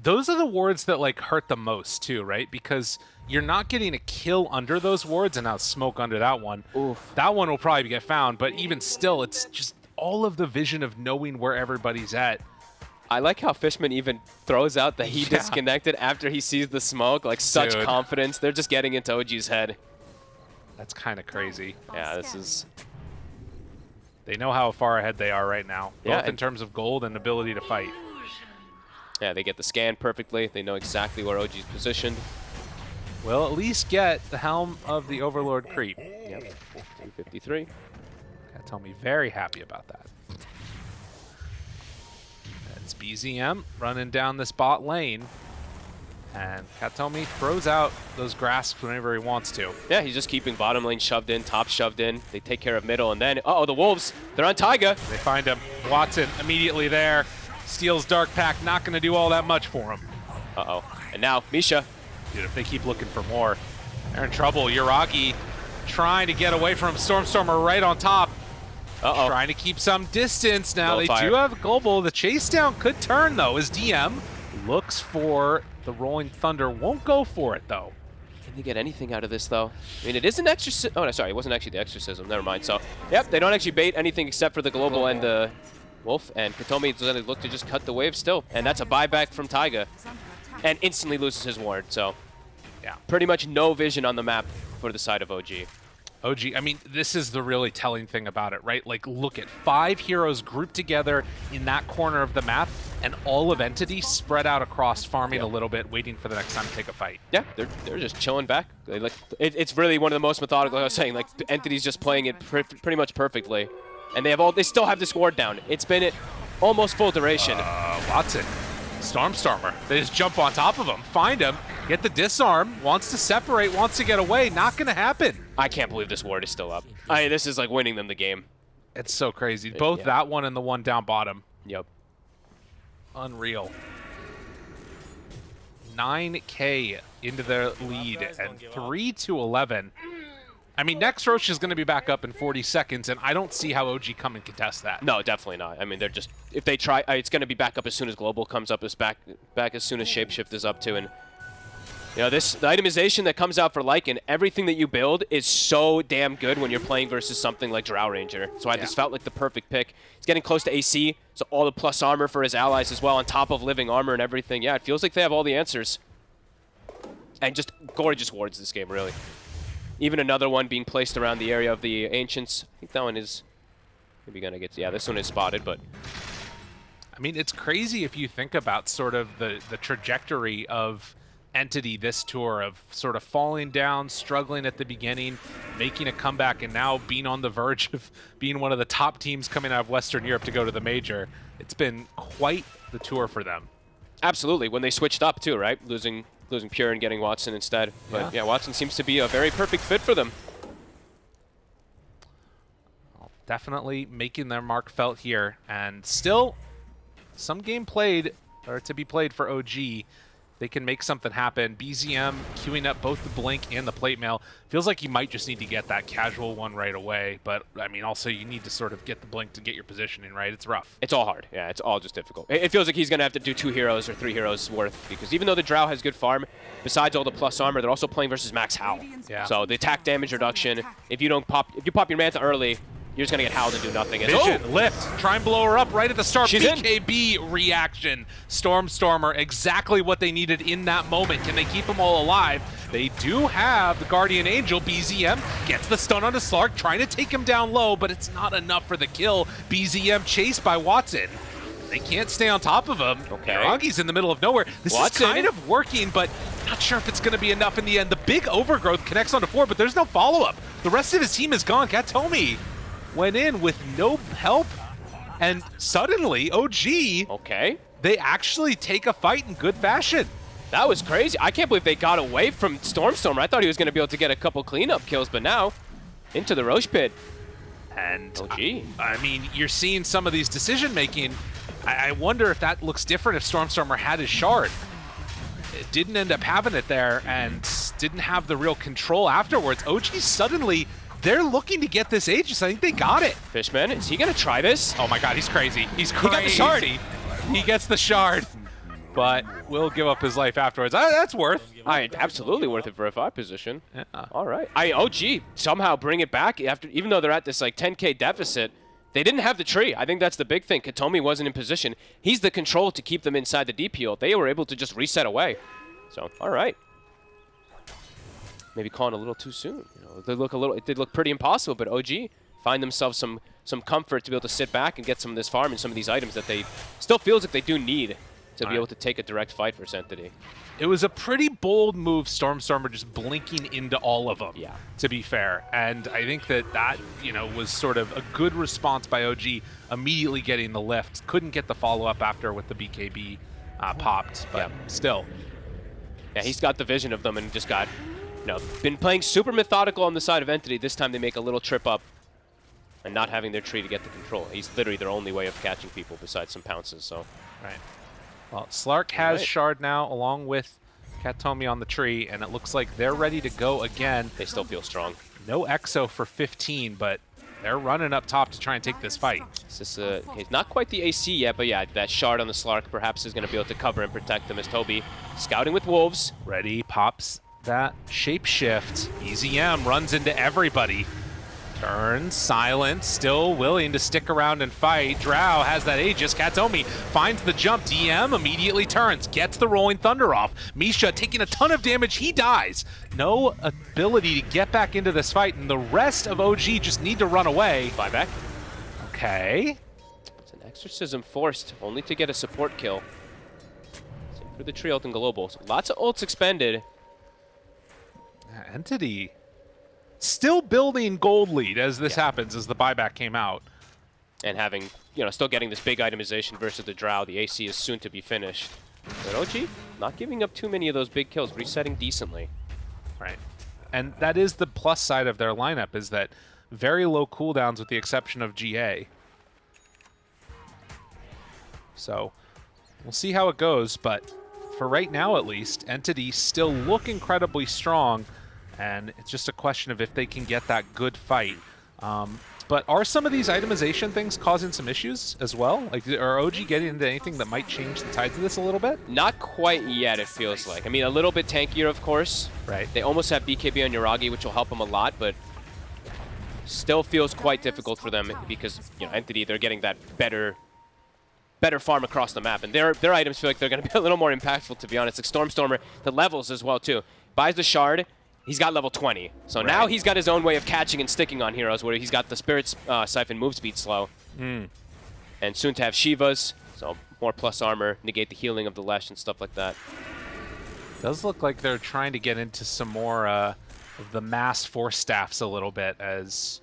those are the wards that like hurt the most too, right? Because you're not getting a kill under those wards, and now smoke under that one. Oof. That one will probably get found, but even still, it's just all of the vision of knowing where everybody's at. I like how Fishman even throws out that he Yeah. disconnected after he sees the smoke. Like such Dude. confidence. They're just getting into OG's head. That's kind of crazy. Yeah, this is They know how far ahead they are right now, both Yeah, in terms of gold and ability to fight. yeah. They get the scan perfectly. They know exactly where OG's positioned. We'll at least get the helm of the Overlord creep. Yep. 253. Gotta tell me very happy about that. That's BZM running down this bot lane. And Katomi throws out those grasps whenever he wants to. Yeah, he's just keeping bottom lane shoved in, top shoved in. They take care of middle, and then uh oh, the Wolves. They're on Taiga. They find him. Watson immediately there. Steals Dark Pack, not going to do all that much for him. Uh oh. And now Misha. Dude, if they keep looking for more, they're in trouble. Yuragi trying to get away from Stormstormer right on top. Uh oh. Trying to keep some distance now. They Glowfire. do have Global. The chase down could turn, though, as DM looks for the Rolling Thunder. Won't go for it, though. Can they get anything out of this, though? I mean, it is an exorcism. Oh, no, sorry. It wasn't actually the exorcism. Never mind. So, yep, they don't actually bait anything except for the global and the wolf. And Katomi is going to look to just cut the wave still. And that's a buyback from Taiga. And instantly loses his ward. So, Yeah. pretty much no vision on the map for the side of OG. OG, I mean, this is the really telling thing about it, right? Like, look at five heroes grouped together in that corner of the map, and all of Entity spread out across, farming a little bit, waiting for the next time to take a fight. Yeah, they're, they're just chilling back. They like it, It's really one of the most methodical. Like I was saying, like entity's just playing it pr pretty much perfectly, and they have all. They still have this ward down. It's been at almost full duration. Uh, Watson, Stormstormer. They just jump on top of him, find him, get the disarm, wants to separate, wants to get away. Not going to happen. I can't believe this ward is still up. I this is like winning them the game. It's so crazy. Both yeah. that one and the one down bottom. Yep. Unreal. 9K into their lead and 3 to 11. I mean, next Rosh is going to be back up in 40 seconds, and I don't see how OG come and contest that. No, definitely not. I mean, they're just if they try, uh, it's going to be back up as soon as global comes up. As back back as soon as shapeshift is up too, and you know this the itemization that comes out for Lycan, everything that you build is so damn good when you're playing versus something like Drow Ranger. So I Yeah. this felt like the perfect pick. He's getting close to AC, so all the plus armor for his allies as well, on top of living armor and everything. Yeah, it feels like they have all the answers, and just gorgeous wards this game, really. Even another one being placed around the area of the ancients. I think that one is maybe gonna get. Yeah, this one is spotted, but I mean, it's crazy if you think about sort of the, the trajectory of Entity this tour of sort of falling down, struggling at the beginning, making a comeback, and now being on the verge of being one of the top teams coming out of Western Europe to go to the major. It's been quite the tour for them. Absolutely, when they switched up too, right? Losing losing Pure and getting Watson instead. But Yeah. yeah, Watson seems to be a very perfect fit for them. Definitely making their mark felt here, and still some game played, or to be played for OG. They can make something happen. BZM queuing up both the Blink and the Plate Mail. Feels like you might just need to get that casual one right away. But, I mean, also you need to sort of get the Blink to get your positioning right. It's rough. It's all hard. Yeah, it's all just difficult. It, it feels like he's going to have to do two heroes or three heroes worth because even though the Drow has good farm, besides all the plus armor, they're also playing versus Max Howl. Yeah. So the attack damage reduction, if you don't pop, if you pop your Manta early, you're just going to get howled and do nothing. And- Vision, Oh! lift, try and blow her up right at the start. She's in. BKB reaction. Stormstormer, exactly what they needed in that moment. Can they keep them all alive? They do have the Guardian Angel. BZM gets the stun onto Slark, trying to take him down low, but it's not enough for the kill. BZM chased by Watson. They can't stay on top of him. Okay. Yuragi's in the middle of nowhere. This Watson. is kind of working, but not sure if it's going to be enough in the end. The big overgrowth connects onto four, but there's no follow-up. The rest of his team is gone. Katomi went in with no help, and suddenly, OG, Okay. they actually take a fight in good fashion. That was crazy. I can't believe they got away from Stormstormer. I thought he was going to be able to get a couple cleanup kills, but now into the Rosh pit. And gee. I, I mean, you're seeing some of these decision making. I, I wonder if that looks different if Stormstormer had his shard. It didn't end up having it there and didn't have the real control afterwards. OG suddenly, they're looking to get this Aegis. I think they got it. Fishman, is he going to try this? Oh my god, he's crazy. He's crazy. He's got the shard. He gets the shard, but will give up his life afterwards. Uh, that's worth. I absolutely worth it for a five position. Yeah. All right. I OG somehow bring it back after even though they're at this like 10k deficit. They didn't have the tree. I think that's the big thing. Katomi wasn't in position. He's the control to keep them inside the deep heal. They were able to just reset away. So, all right. Maybe calling a little too soon. You know, they look a little. It did look pretty impossible, but OG find themselves some some comfort to be able to sit back and get some of this farm and some of these items that they still feels like they do need to be All right. able to take a direct fight for Entity. It was a pretty bold move, Stormstormer just blinking into all of them. Yeah. To be fair, and I think that that you know was sort of a good response by OG, immediately getting the lift. Couldn't get the follow up after with the BKB uh, popped, but Yeah. still. Yeah, he's got the vision of them and just got, you know, been playing super methodical on the side of Entity. This time they make a little trip up and not having their tree to get the control. He's literally their only way of catching people besides some pounces, so. Right. Well, Slark has Right. Shard now, along with Katomi on the tree, and it looks like they're ready to go again. They still feel strong. No Exo for 15, but they're running up top to try and take this fight. It's just, uh, he's not quite the AC yet, but yeah, that shard on the Slark perhaps is going to be able to cover and protect them as Toby scouting with Wolves. Ready, pops that shapeshift. BZM runs into everybody. Turns, silent, still willing to stick around and fight. Drow has that Aegis. Katomi finds the jump. DM immediately turns, gets the Rolling Thunder off. Misha taking a ton of damage. He dies. No ability to get back into this fight, and the rest of OG just need to run away. Buyback. Okay. It's an Exorcism forced, only to get a support kill. Same for the tree and global. So lots of ults expended. Entity still building gold lead as this happens, as the buyback came out. and having, you know, still getting this big itemization versus the Drow. The AC is soon to be finished. But OG, not giving up too many of those big kills, resetting decently. Right. And that is the plus side of their lineup is that very low cooldowns with the exception of GA. So we'll see how it goes, but for right now at least, Entity still look incredibly strong, and it's just a question of if they can get that good fight. Um, but are some of these itemization things causing some issues as well? Like, are OG getting into anything that might change the tides of this a little bit? Not quite yet, it feels like. I mean, a little bit tankier, of course. Right. They almost have BKB on Yuragi, which will help them a lot, but still feels quite difficult for them because, you know, Entity, they're getting that better better farm across the map. And their their items feel like they're going to be a little more impactful, to be honest. Like Stormstormer, the levels as well, too. Buys the shard, he's got level 20. So now he's got his own way of catching and sticking on heroes, where he's got the Spirit uh, Siphon move speed slow. And soon to have Shivas, so more plus armor, negate the healing of the Lesh and stuff like that. Does look like they're trying to get into some more uh, of the mass force staffs a little bit as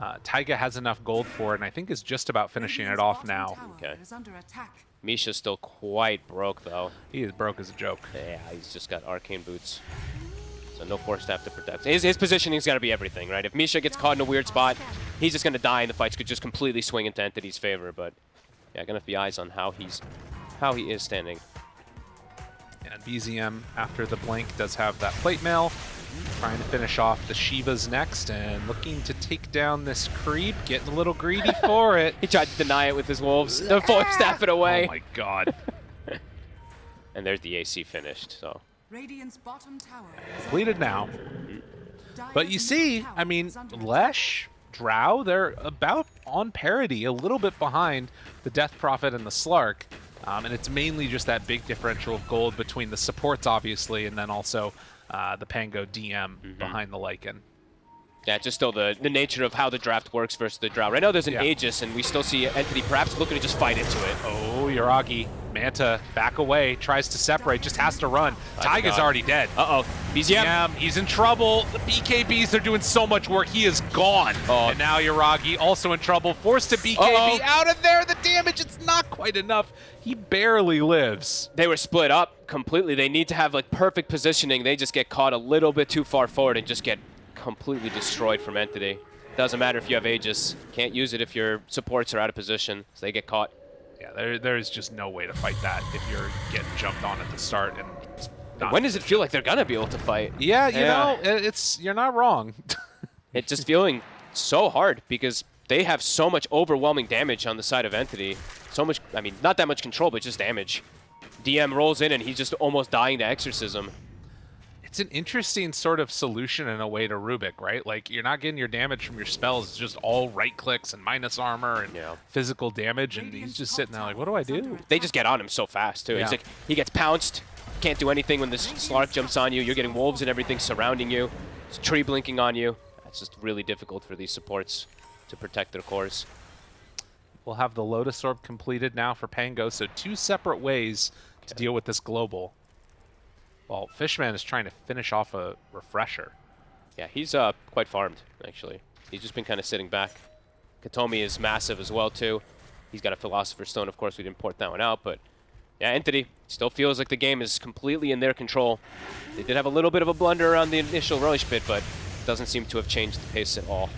uh, Taiga has enough gold for it and I think is just about finishing it off now. Okay. Is under attack. Misha's still quite broke, though. He is broke as a joke. Yeah, he's just got arcane boots. So no force staff to protect. His, his positioning's got to be everything, right? If Misha gets caught in a weird spot, he's just going to die and the fights could just completely swing into Entity's favor, but yeah, gonna have be eyes on how he's how he is standing. And BZM, after the blink, does have that plate mail. Trying to finish off the Shivas next and looking to take down this creep. Getting a little greedy for it. He tried to deny it with his wolves. The force staff it away. Oh my god. and there's the AC finished. So Radiant's bottom tower Completed now. But you see, I mean, Lesh, Drow, they're about on parity, a little bit behind the Death Prophet and the Slark. Um, and it's mainly just that big differential of gold between the supports, obviously, and then also uh, the Pango DM behind the Lycan. yeah, just still the the nature of how the draft works versus the draw. Right now there's an Yeah. Aegis, and we still see Entity perhaps looking to just fight into it. Oh, Yuragi. Manta back away, tries to separate, just has to run. Taiga's God. already dead. Uh oh, BZM. Yeah, he's in trouble. The BKBs, they're doing so much work. He is gone. Oh. And now Yuragi also in trouble. Forced to BKB Uh-oh. out of there. The damage, it's not quite enough. He barely lives. They were split up completely. They need to have like perfect positioning. They just get caught a little bit too far forward and just get completely destroyed from Entity. Doesn't matter if you have Aegis. Can't use it if your supports are out of position, so they get caught. Yeah, there, there's just no way to fight that if you're getting jumped on at the start. And not- When does it feel like they're gonna be able to fight? Yeah, you Yeah. know, it's you're not wrong. It's just feeling so hard because they have so much overwhelming damage on the side of Entity. So much, I mean, not that much control, but just damage. DM rolls in and he's just almost dying to Exorcism. It's an interesting sort of solution in a way to Rubik, right? Like you're not getting your damage from your spells, it's just all right clicks and minus armor and Yeah. physical damage, and he's just sitting there like, what do I do? They just get on him so fast, too. Yeah. He's like, he gets pounced, can't do anything when this Slark jumps on you. You're getting wolves and everything surrounding you. There's tree blinking on you. It's just really difficult for these supports to protect their cores. We'll have the Lotus Orb completed now for Pango, so two separate ways to deal with this global. Well, Fishman is trying to finish off a refresher. Yeah, he's uh, quite farmed, actually. He's just been kind of sitting back. Katomi is massive as well, too. He's got a Philosopher's Stone. Of course, we didn't port that one out, but yeah, Entity still feels like the game is completely in their control. They did have a little bit of a blunder around the initial Rosh pit, but doesn't seem to have changed the pace at all.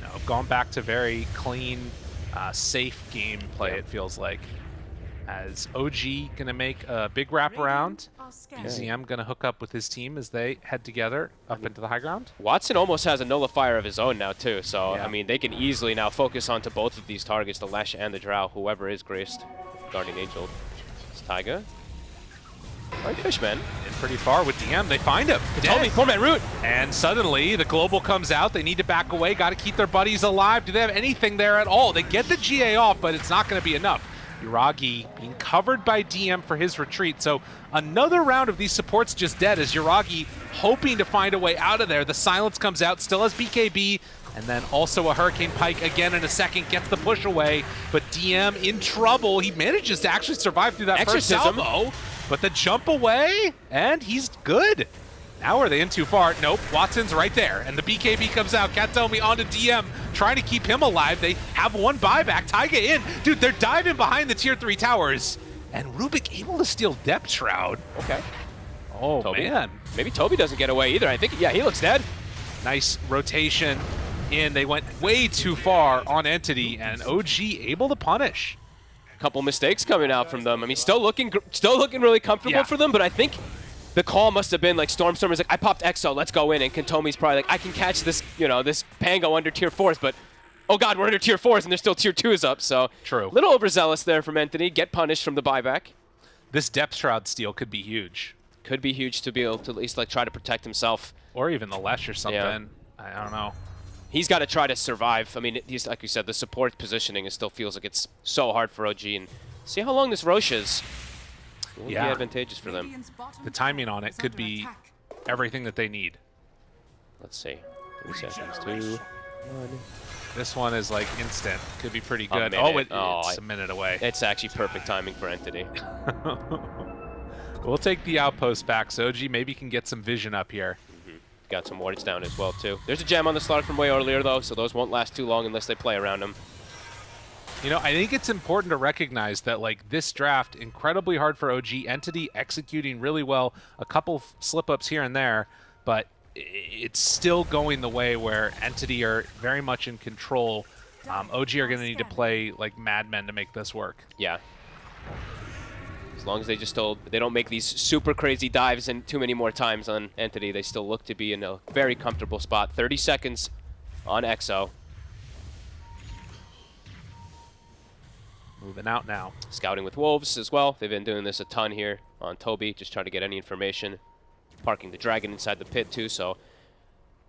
Know, gone back to very clean, uh, safe gameplay, Yeah. it feels like. As OG going to make a big wraparound. are. BZM going to hook up with his team as they head together up into the high ground. Watson almost has a nullifier of his own now, too, so, Yeah. I mean, they can easily now focus onto both of these targets, the Lesh and the Drow, whoever is graced. Guardian Angel. It's Taiga. Right, Fishman. And pretty far with DM, they find him. Katomi, Dead. poor man Root. And suddenly, the global comes out. They need to back away. Got to keep their buddies alive. Do they have anything there at all? They get the GA off, but it's not going to be enough. Yuragi being covered by DM for his retreat. So another round of these supports just dead as Yuragi hoping to find a way out of there. The silence comes out, still has BKB, and then also a Hurricane Pike again in a second, gets the push away. But DM in trouble. He manages to actually survive through that Exorcism. first salvo. But the jump away, and he's good. Now are they in too far? Nope, Watson's right there. And the BKB comes out. Katomi onto DM, trying to keep him alive. They have one buyback. Taiga in. Dude, they're diving behind the tier 3 towers. And Rubik able to steal Depth Shroud. Okay. Oh, Toby. man. Maybe Toby doesn't get away either. I think, yeah, he looks dead. Nice rotation in. They went way too far on Entity, and OG able to punish. A couple mistakes coming out from them. I mean, still looking, still looking really comfortable Yeah. for them. But I think the call must have been like Stormstormer's like, I popped Exo, let's go in, and Katomi's probably like, I can catch this, you know, this Pango under tier fours, but. Oh god, we're under tier fours and there's still tier twos up, so True. little overzealous there from Anthony. Get punished from the buyback. This Depth Shroud steal could be huge. Could be huge to be able to at least like try to protect himself. Or even the Lesh or something. Yeah. I don't know. He's got to try to survive. I mean, he's like you said, the support positioning is still feels like it's so hard for OG. And see how long this Rosh is. It will Yeah. be advantageous for them. The timing on it could be attack. everything that they need. Let's see. Three seconds. Two. One. This one is like instant. Could be pretty good. Oh, it, Oh, it's I- a minute away. It's actually perfect timing for Entity. we'll take the outpost back. Soji maybe can get some vision up here. Mm-hmm. Got some wards down as well too. There's a gem on the slot from way earlier though, so those won't last too long unless they play around them. You know, I think it's important to recognize that like this draft, incredibly hard for OG. Entity executing really well. A couple slip ups here and there, but it's still going the way where Entity are very much in control Um, OG are going to need to play like madmen to make this work. Yeah. As long as they just still they don't make these super crazy dives and too many more times on Entity, they still look to be in a very comfortable spot. 30 seconds on EXO. Moving out now. Scouting with Wolves as well. They've been doing this a ton here on Toby, just trying to get any information. Parking the Dragon inside the pit too, so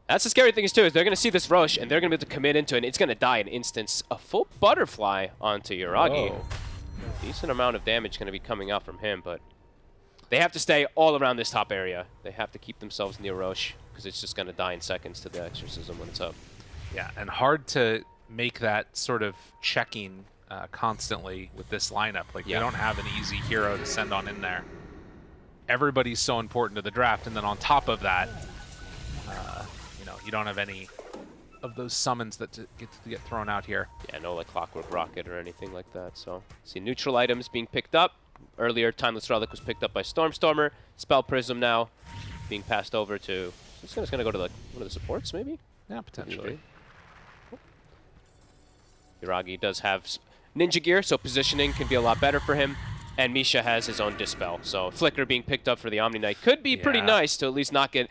that's the scary thing is too, is they're going to see this Rosh, and they're going to be able to commit into it, and it's going to die in instance. A full Butterfly onto Yuragi. Whoa. Decent amount of damage going to be coming out from him, but they have to stay all around this top area. They have to keep themselves near Rosh, because it's just going to die in seconds to the Exorcism when it's up. Yeah, and hard to make that sort of checking uh, constantly with this lineup. Like, Yeah. they don't have an easy hero to send on in there. Everybody's so important to the draft, and then on top of that, uh, you know, you don't have any of those summons that to get to get thrown out here. Yeah, no like Clockwork Rocket or anything like that. So, see neutral items being picked up. Earlier, Timeless Relic was picked up by Stormstormer. Spell Prism now being passed over to. This guy's gonna go to like one of the supports, maybe. Yeah, potentially. Yuragi does have ninja gear, so positioning can be a lot better for him. And Misha has his own dispel, so Flicker being picked up for the Omni Knight could be pretty nice to at least not get,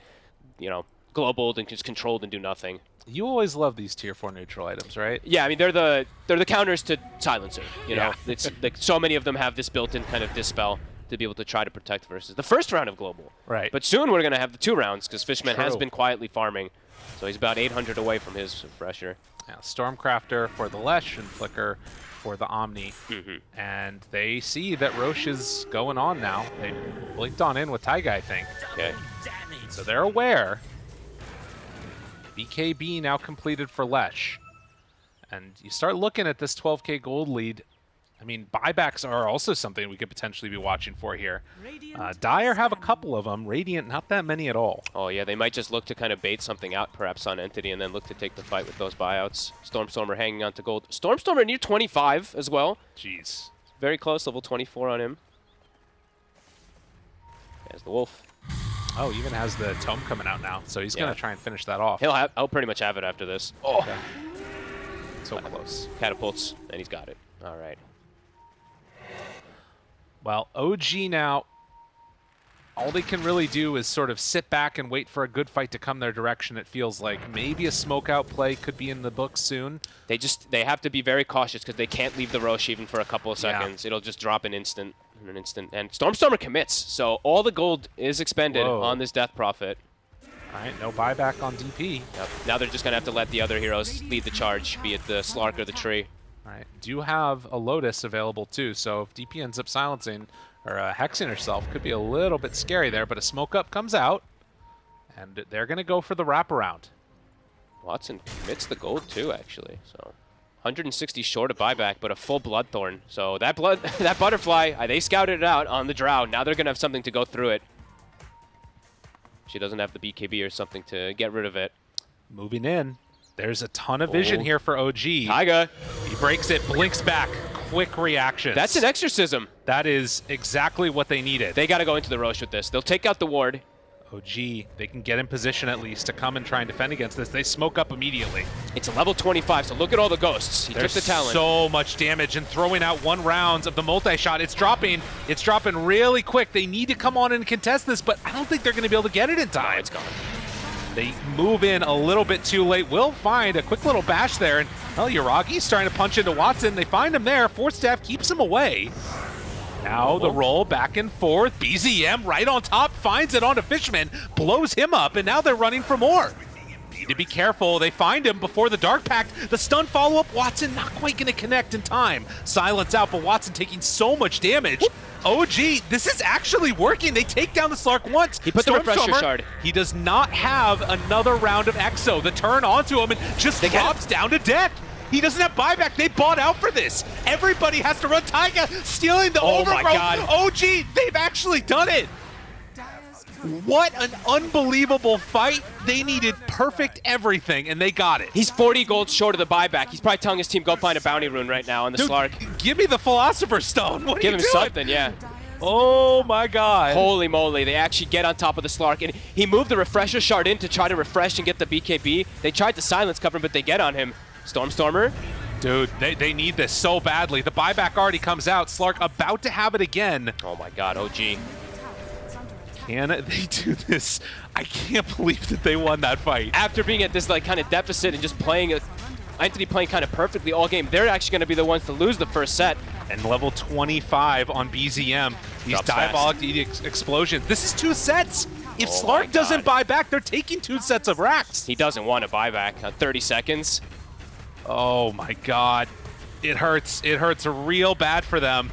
you know, globaled and just controlled and do nothing. You always love these tier four neutral items, right? Yeah, I mean they're the they're the counters to Silencer. You know, Yeah. it's like so many of them have this built-in kind of dispel to be able to try to protect versus the first round of global. Right. But soon we're gonna have the two rounds because Fishman has been quietly farming, so he's about 800 away from his fresher. Yeah, Stormcrafter for the Lesh and Flicker for the Omni. Mhm. And they see that Rosh is going on now. They blinked on in with Taiga, I think. Okay. So they're aware. BKB now completed for Lesh. And you start looking at this 12k gold lead. I mean, buybacks are also something we could potentially be watching for here. Uh, Dire have a couple of them. Radiant, not that many at all. Oh yeah, they might just look to kind of bait something out perhaps on Entity and then look to take the fight with those buyouts. Stormstormer hanging on to gold. Stormstormer near 25 as well. Jeez. Very close, level 24 on him. There's the wolf. Oh, even has the tome coming out now, so he's Yeah. gonna try and finish that off. He'll have, I'll pretty much have it after this. Oh, Okay. So close. catapults, and he's got it. All right. Well, OG now, all they can really do is sort of sit back and wait for a good fight to come their direction. It feels like maybe a smoke out play could be in the books soon. They just they have to be very cautious because they can't leave the Rosh even for a couple of Yeah. seconds. It'll just drop an instant, in an instant. And Stormstormer commits, so all the gold is expended Whoa. on this Death Prophet. All right, no buyback on DP. Yep. Now they're just gonna have to let the other heroes lead the charge, be it the Slark or the Tree. Right, do have a Lotus available too, so if DP ends up silencing or uh, hexing herself, could be a little bit scary there, but a smoke up comes out, and they're going to go for the wraparound. Watson commits the gold too, actually. So 160 short of buyback, but a full Bloodthorn. So that blood, that butterfly, uh, they scouted it out on the Drow. Now they're gonna have something to go through it. She doesn't have the BKB or something to get rid of it. Moving in, there's a ton of oh. vision Oh. here for OG. Taiga, He breaks it, blinks back, quick reaction. that's an exorcism. That is exactly what they needed. They got to go into the Rosh with this. They'll take out the ward. OG, they can get in position at least to come and try and defend against this. They smoke up immediately. It's a level 25, so look at all the ghosts. He There's took the talent. so much damage and throwing out one rounds of the multi-shot. It's dropping. It's dropping really quick. They need to come on and contest this, but I don't think they're going to be able to get it in Oh, time. it's gone. They move in a little bit too late. Will find a quick little bash there, and well, Yuragi's trying to punch into Watson. They find him there. Force staff keeps him away. Now the roll back and forth. BZM right on top finds it onto Fishman, blows him up, and now they're running for more. Need to be careful. They find him before the Dark Pact. The stun follow-up. Watson not quite going to connect in time. Silence out, but Watson taking so much damage. OG, this is actually working. They take down the Slark once. He put the refresher Stormstormer, shard. He does not have another round of Exo. The turn onto him and just They drops down to death. He doesn't have buyback. They bought out for this. Everybody has to run Taiga, stealing the Oh my overgrowth. God. OG, they've actually done it. What an unbelievable fight. They needed perfect everything, and they got it. He's 40 gold short of the buyback. He's probably telling his team, go find a bounty rune right now on the Dude, Slark. give me the Philosopher's Stone. What Give him doing? something, yeah. Oh my God. Holy moly, they actually get on top of the Slark. And he moved the refresher shard in to try to refresh and get the BKB. They tried to silence cover him, but they get on him. Stormstormer Dude, they, they need this so badly. The buyback already comes out. Slark about to have it again. Oh my god, OG. Can they do this? I can't believe that they won that fight. After being at this like kind of deficit and just playing a Entity playing kind of perfectly all game, they're actually going to be the ones to lose the first set. And level 25 on BZM. These Drops diabolic ex explosions. This is two sets. If Oh Slark doesn't buy back, they're taking two sets of racks. He doesn't want to buy back on uh, 30 seconds. Oh my god. It hurts. It hurts real bad for them.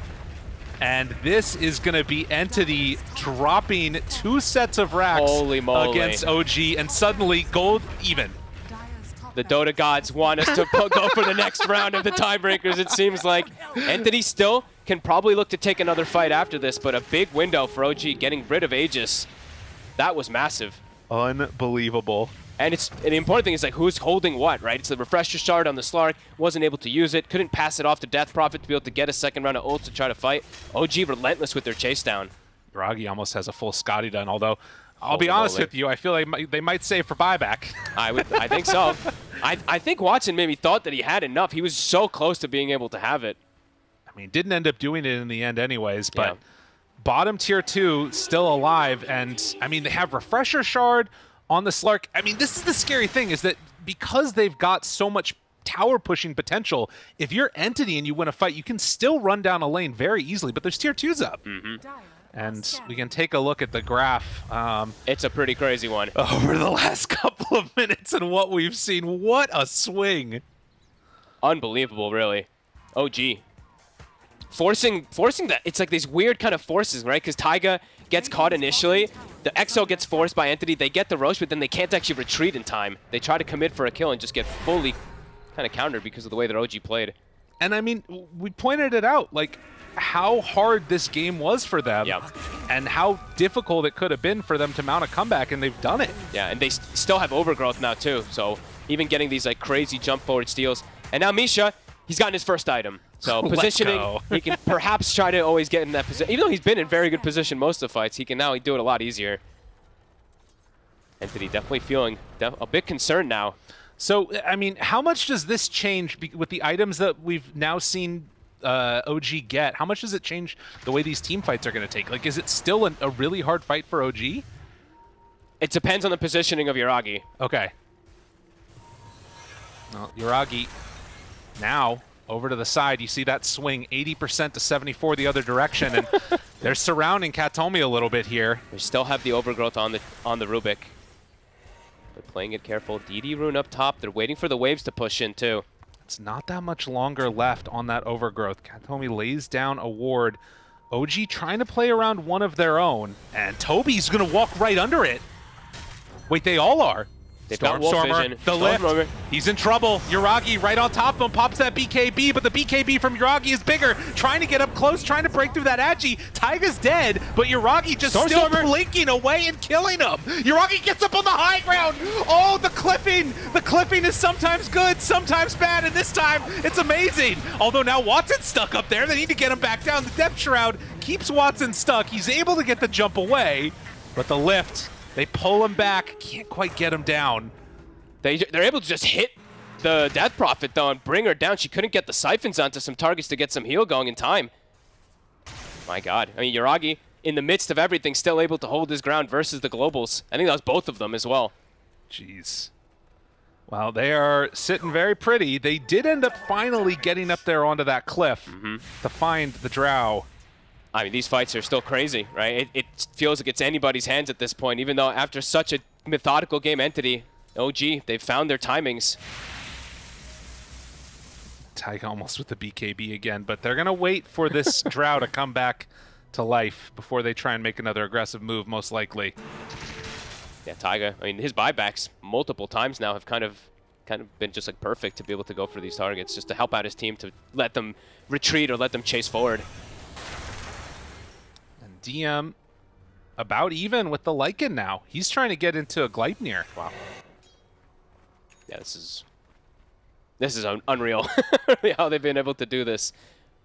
And this is going to be Entity dropping two sets of racks Holy moly. against OG, and suddenly gold even. The Dota gods want us to go for the next round of the tiebreakers, it seems like. Entity still can probably look to take another fight after this, but a big window for OG getting rid of Aegis. That was massive. Unbelievable. And it's and the important thing is like who's holding what, right? It's the refresher shard on the Slark, wasn't able to use it, couldn't pass it off to Death Prophet to be able to get a second round of ult to try to fight. OG relentless with their chase down. Ragi almost has a full Skadi done, although I'll be honest moly. with you, I feel like they might save for buyback. I would I think so. I I think Watson maybe thought that he had enough. He was so close to being able to have it. I mean, didn't end up doing it in the end anyways, but Yeah. bottom tier 2 still alive and I mean, they have refresher shard on the Slark. I mean, this is the scary thing is that because they've got so much tower pushing potential, if you're entity and you win a fight, you can still run down a lane very easily, but there's tier 2s up. And we can take a look at the graph. Um, It's a pretty crazy one. over the last couple of minutes and what we've seen. What a swing. Unbelievable, really. OG. Forcing forcing that it's like these weird kind of forces, right? Because Taiga gets caught initially. The EXO gets forced by Entity. They get the Rosh, but then they can't actually retreat in time. They try to commit for a kill and just get fully kind of countered because of the way that OG played. And I mean, we pointed it out, like how hard this game was for them Yep. and how difficult it could have been for them to mount a comeback, and they've done it. Yeah, and they s- still have overgrowth now too. So even getting these like crazy jump forward steals. And now Misha, he's gotten his first item. So positioning, he can perhaps try to always get in that position. Even though he's been in very good position most of the fights, he can now do it a lot easier. Entity definitely feeling def- a bit concerned now. So, I mean, how much does this change be- with the items that we've now seen uh, OG get? How much does it change the way these team fights are going to take? Like, is it still an, a really hard fight for OG? It depends on the positioning of Yuragi. Okay. Well, Yuragi now over to the side. You see that swing 80% to 74 the other direction, and they're surrounding Katomi a little bit here. They still have the overgrowth on the on the Rubik. They're playing it careful. DD rune up top. They're waiting for the waves to push in too. It's not that much longer left on that overgrowth. Katomi lays down a ward. OG trying to play around one of their own, and Toby's going to walk right under it. Wait, they all are. They've got wolf Stormstormer, vision. the lift. He's in trouble. Yuragi right on top of him, pops that BKB, but the BKB from Yuragi is bigger. Trying to get up close, trying to break through that Agi. Taiga's dead, but Yuragi just still Stormstormer. blinking away and killing him. Yuragi gets up on the high ground. Oh, the clipping. The clipping is sometimes good, sometimes bad, and this time it's amazing. Although now Watson's stuck up there. They need to get him back down. The depth shroud keeps Watson stuck. He's able to get the jump away, but the lift, they pull him back. Can't quite get him down. They, they're able to just hit the Death Prophet, though, and bring her down. She couldn't get the siphons onto some targets to get some heal going in time. My god. I mean, Yuragi, in the midst of everything, still able to hold his ground versus the Globals. I think that was both of them as well. Jeez. Well, they are sitting very pretty. They did end up finally getting up there onto that cliff mm-hmm. to find the drow. I mean, these fights are still crazy, right? It, it feels like it's anybody's hands at this point, even though after such a methodical game entity, OG, they've found their timings. Tyke almost with the BKB again, but they're going to wait for this drow to come back to life before they try and make another aggressive move, most likely. Yeah, Taiga. I mean, his buybacks multiple times now have kind of kind of been just like perfect to be able to go for these targets, just to help out his team to let them retreat or let them chase forward. And DM about even with the Lycan now. He's trying to get into a Gleipnir. Wow. Yeah, this is this is un unreal how they've been able to do this.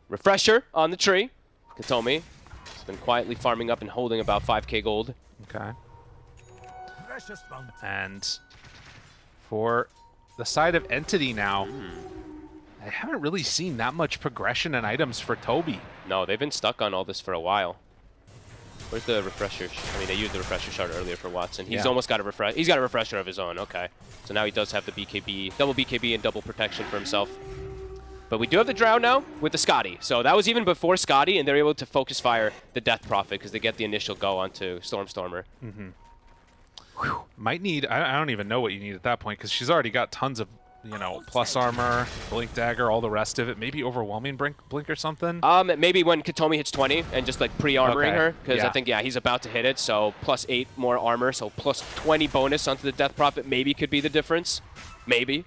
Refresher on the tree. Katomi has been quietly farming up and holding about 5k gold. Okay. And for the side of Entity now, hmm. I haven't really seen that much progression in items for Toby. No, they've been stuck on all this for a while. Where's the refresher? I mean, they used the refresher shard earlier for Watson. He's Yeah. almost got a refresh. He's got a refresher of his own. Okay, so now he does have the BKB, double BKB, and double protection for himself. But we do have the Drow now with the Skadi. So that was even before Skadi, and they're able to focus fire the Death Prophet because they get the initial go onto Stormstormer. Mhm. Might need, I, I don't even know what you need at that point because she's already got tons of, you know, plus armor, blink dagger, all the rest of it. Maybe overwhelming blink, blink or something. Um, maybe when Katomi hits 20 and just like pre-armoring Okay. her, because I think yeah he's about to hit it. So plus eight more armor, so plus 20 bonus onto the Death Prophet maybe could be the difference. Maybe.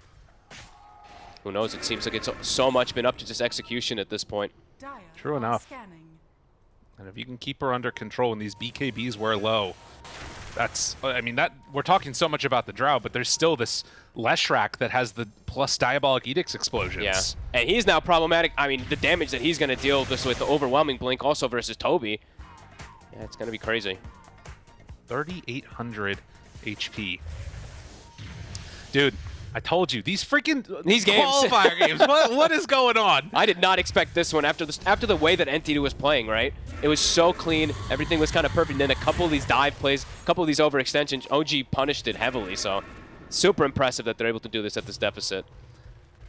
Who knows? It seems like it's so much been up to just execution at this point. True enough. And if you can keep her under control and these BKBs wear low, that's, I mean, that we're talking so much about the Drow, but there's still this Leshrac that has the plus Diabolic Edicts explosions. Yeah. And he's now problematic. I mean, the damage that he's going to deal just with the overwhelming blink also versus Toby. Yeah, it's going to be crazy. 3,800 HP. Dude, I told you, these freaking These games. qualifier games, what, what is going on? I did not expect this one after this after the way that Entity was playing, right? It was so clean, everything was kind of perfect. And then a couple of these dive plays, a couple of these overextensions, OG punished it heavily. So super impressive that they're able to do this at this deficit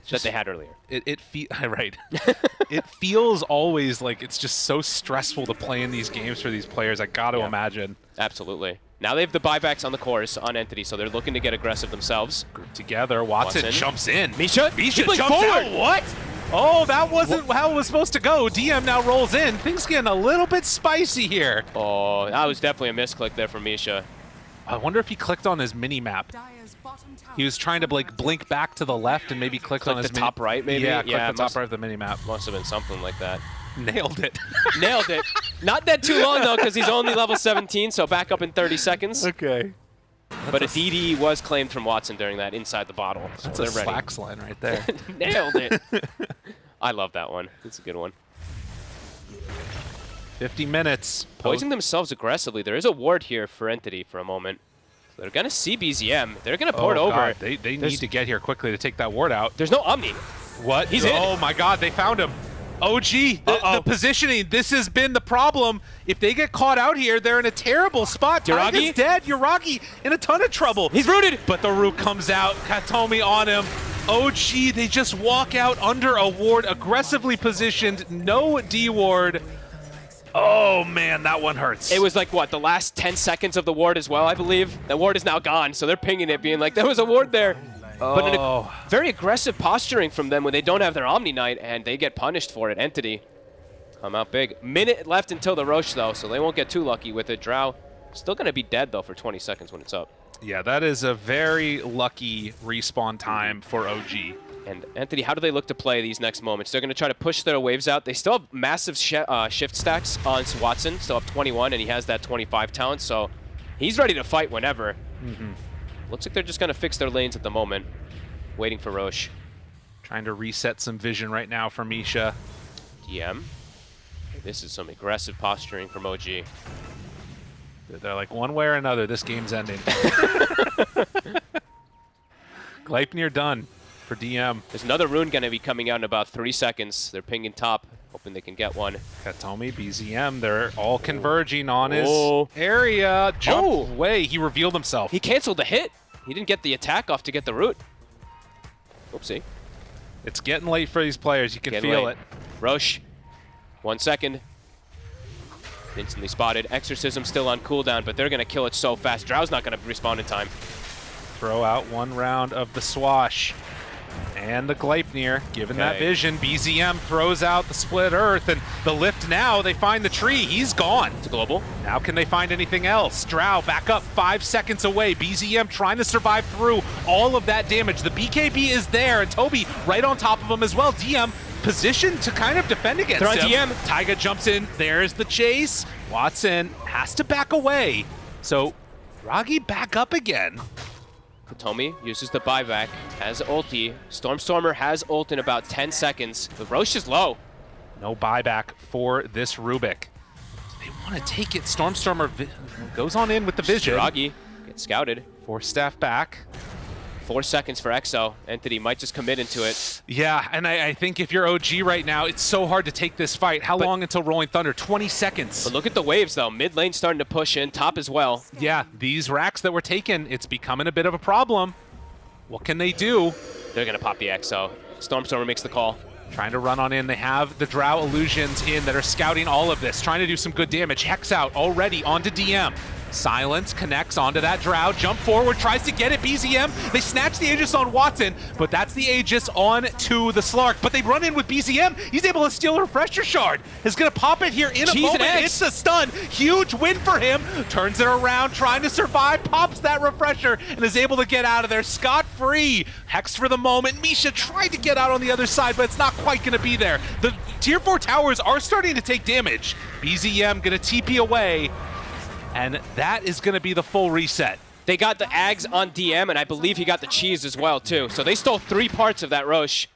that they had earlier. It, it fe- right. it feels always like it's just so stressful to play in these games for these players. I got to Yeah. imagine. Absolutely. Now they have the buybacks on the course on Entity, so they're looking to get aggressive themselves. Group together, Watson, Watson. jumps in. Misha, Misha jumps going out. What? Oh, that wasn't how it was supposed to go. DM now rolls in. Things getting a little bit spicy here. Oh, that was definitely a misclick there from Misha. I wonder if he clicked on his mini map. Dire's bottom tower He was trying to like blink back to the left and maybe click Click on his the top right, maybe? Yeah, click Yeah, the top right of the mini map. Must have been something like that. Nailed it. Nailed it. Not that too long though, because he's only level 17, so back up in 30 seconds. okay. But a DD was claimed from Watson during that inside the bottle. So That's a ready. slacks line right there. Nailed it. I love that one. It's a good one. 50 minutes. Poising themselves aggressively. There is a ward here for Entity for a moment. So they're going to see BZM. They're going to port oh, over. God. They, they There's- need to get here quickly to take that ward out. There's no Omni. What? He's in. Oh my God, they found him. OG, the, Uh-oh. the positioning. This has been the problem. If they get caught out here, they're in a terrible spot. Yuragi? Taiga's dead. Yuragi in a ton of trouble. He's rooted. But the root comes out. Katomi on him. OG, they just walk out under a ward, aggressively positioned. No D ward. Oh man, that one hurts. It was like, what, the last 10 seconds of the ward as well, I believe? The ward is now gone, so they're pinging it, being like, there was a ward there. But ag- Oh. very aggressive posturing from them when they don't have their Omni Knight, and they get punished for it. Entity come out big. Minute left until the Rosh, though, so they won't get too lucky with it. Drow still going to be dead, though, for 20 seconds when it's up. Yeah, that is a very lucky respawn time for OG. And Entity, how do they look to play these next moments? They're going to try to push their waves out. They still have massive sh uh, shift stacks on Watson, still have 21, and he has that 25 talent, so he's ready to fight whenever. Looks like they're just going to fix their lanes at the moment, waiting for Rosh. Trying to reset some vision right now for Misha. DM. This is some aggressive posturing from OG. They're like, one way or another, this game's ending. Gleipnir done for DM. There's another rune going to be coming out in about three seconds. They're pinging top, hoping they can get one. Katomi, BZM, they're all converging on his Oh. area. Jump Oh. away. He revealed himself. He canceled the hit. He didn't get the attack off to get the root. Oopsie. It's getting late for these players. You can Getting feel late. it. Rush. one second. Instantly spotted. Exorcism still on cooldown, but they're going to kill it so fast. Drow's not going to respond in time. Throw out one round of the swash. And the Gleipnir, given that vision, BZM throws out the split earth, and the lift now, they find the tree. He's gone. It's global. Now can they find anything else? Drow back up five seconds away. BZM trying to survive through all of that damage. The BKB is there, and Toby right on top of him as well. DM positioned to kind of defend against They're him. DM. Taiga jumps in. There's the chase. Watson has to back away. So Ragi back up again. Katomi uses the buyback, has ulti. Stormstormer has ult in about 10 seconds, The Roche is low. No buyback for this Rubik. They want to take it. Stormstormer goes on in with the vision. Shiragi gets scouted. Force staff back. Four seconds for Exo. Entity might just commit into it. Yeah, and I, I think if you're OG right now, it's so hard to take this fight. How But- long until Rolling Thunder? 20 seconds. But look at the waves, though. Mid lane starting to push in, top as well. Yeah, these racks that were taken, it's becoming a bit of a problem. What can they do? They're going to pop the Exo. Stormstormer makes the call. Trying to run on in. They have the Drow Illusions in that are scouting all of this, trying to do some good damage. Hex out already onto DM. Silence connects onto that Drow. Jump forward, tries to get it. BZM. They snatch the Aegis on Watson, but that's the Aegis on to the Slark. But they run in with BZM. He's able to steal a Refresher Shard. Is going to pop it here in a and moment. It's a stun. Huge win for him. Turns it around, trying to survive. Pops that Refresher and is able to get out of there scot-free. Hex for the moment. Misha tried to get out on the other side, but it's not quite going to be there. The Tier 4 towers are starting to take damage. BZM going to TP away, and that is going to be the full reset. They got the Ags on DM, and I believe he got the cheese as well, too. So they stole three parts of that Rosh.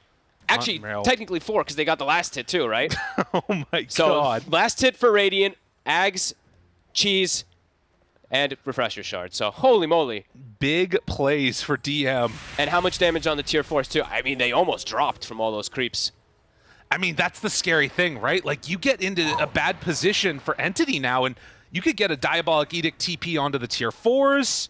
Actually, Unreal. technically four, because they got the last hit, too, right? oh my So god. last hit for Radiant, Ags, cheese, and Refresher Shard. So holy moly. Big plays for DM. And how much damage on the tier 4s, too? I mean, they almost dropped from all those creeps. I mean, that's the scary thing, right? Like, you get into a bad position for Entity now, and you could get a Diabolic Edict TP onto the tier 4s.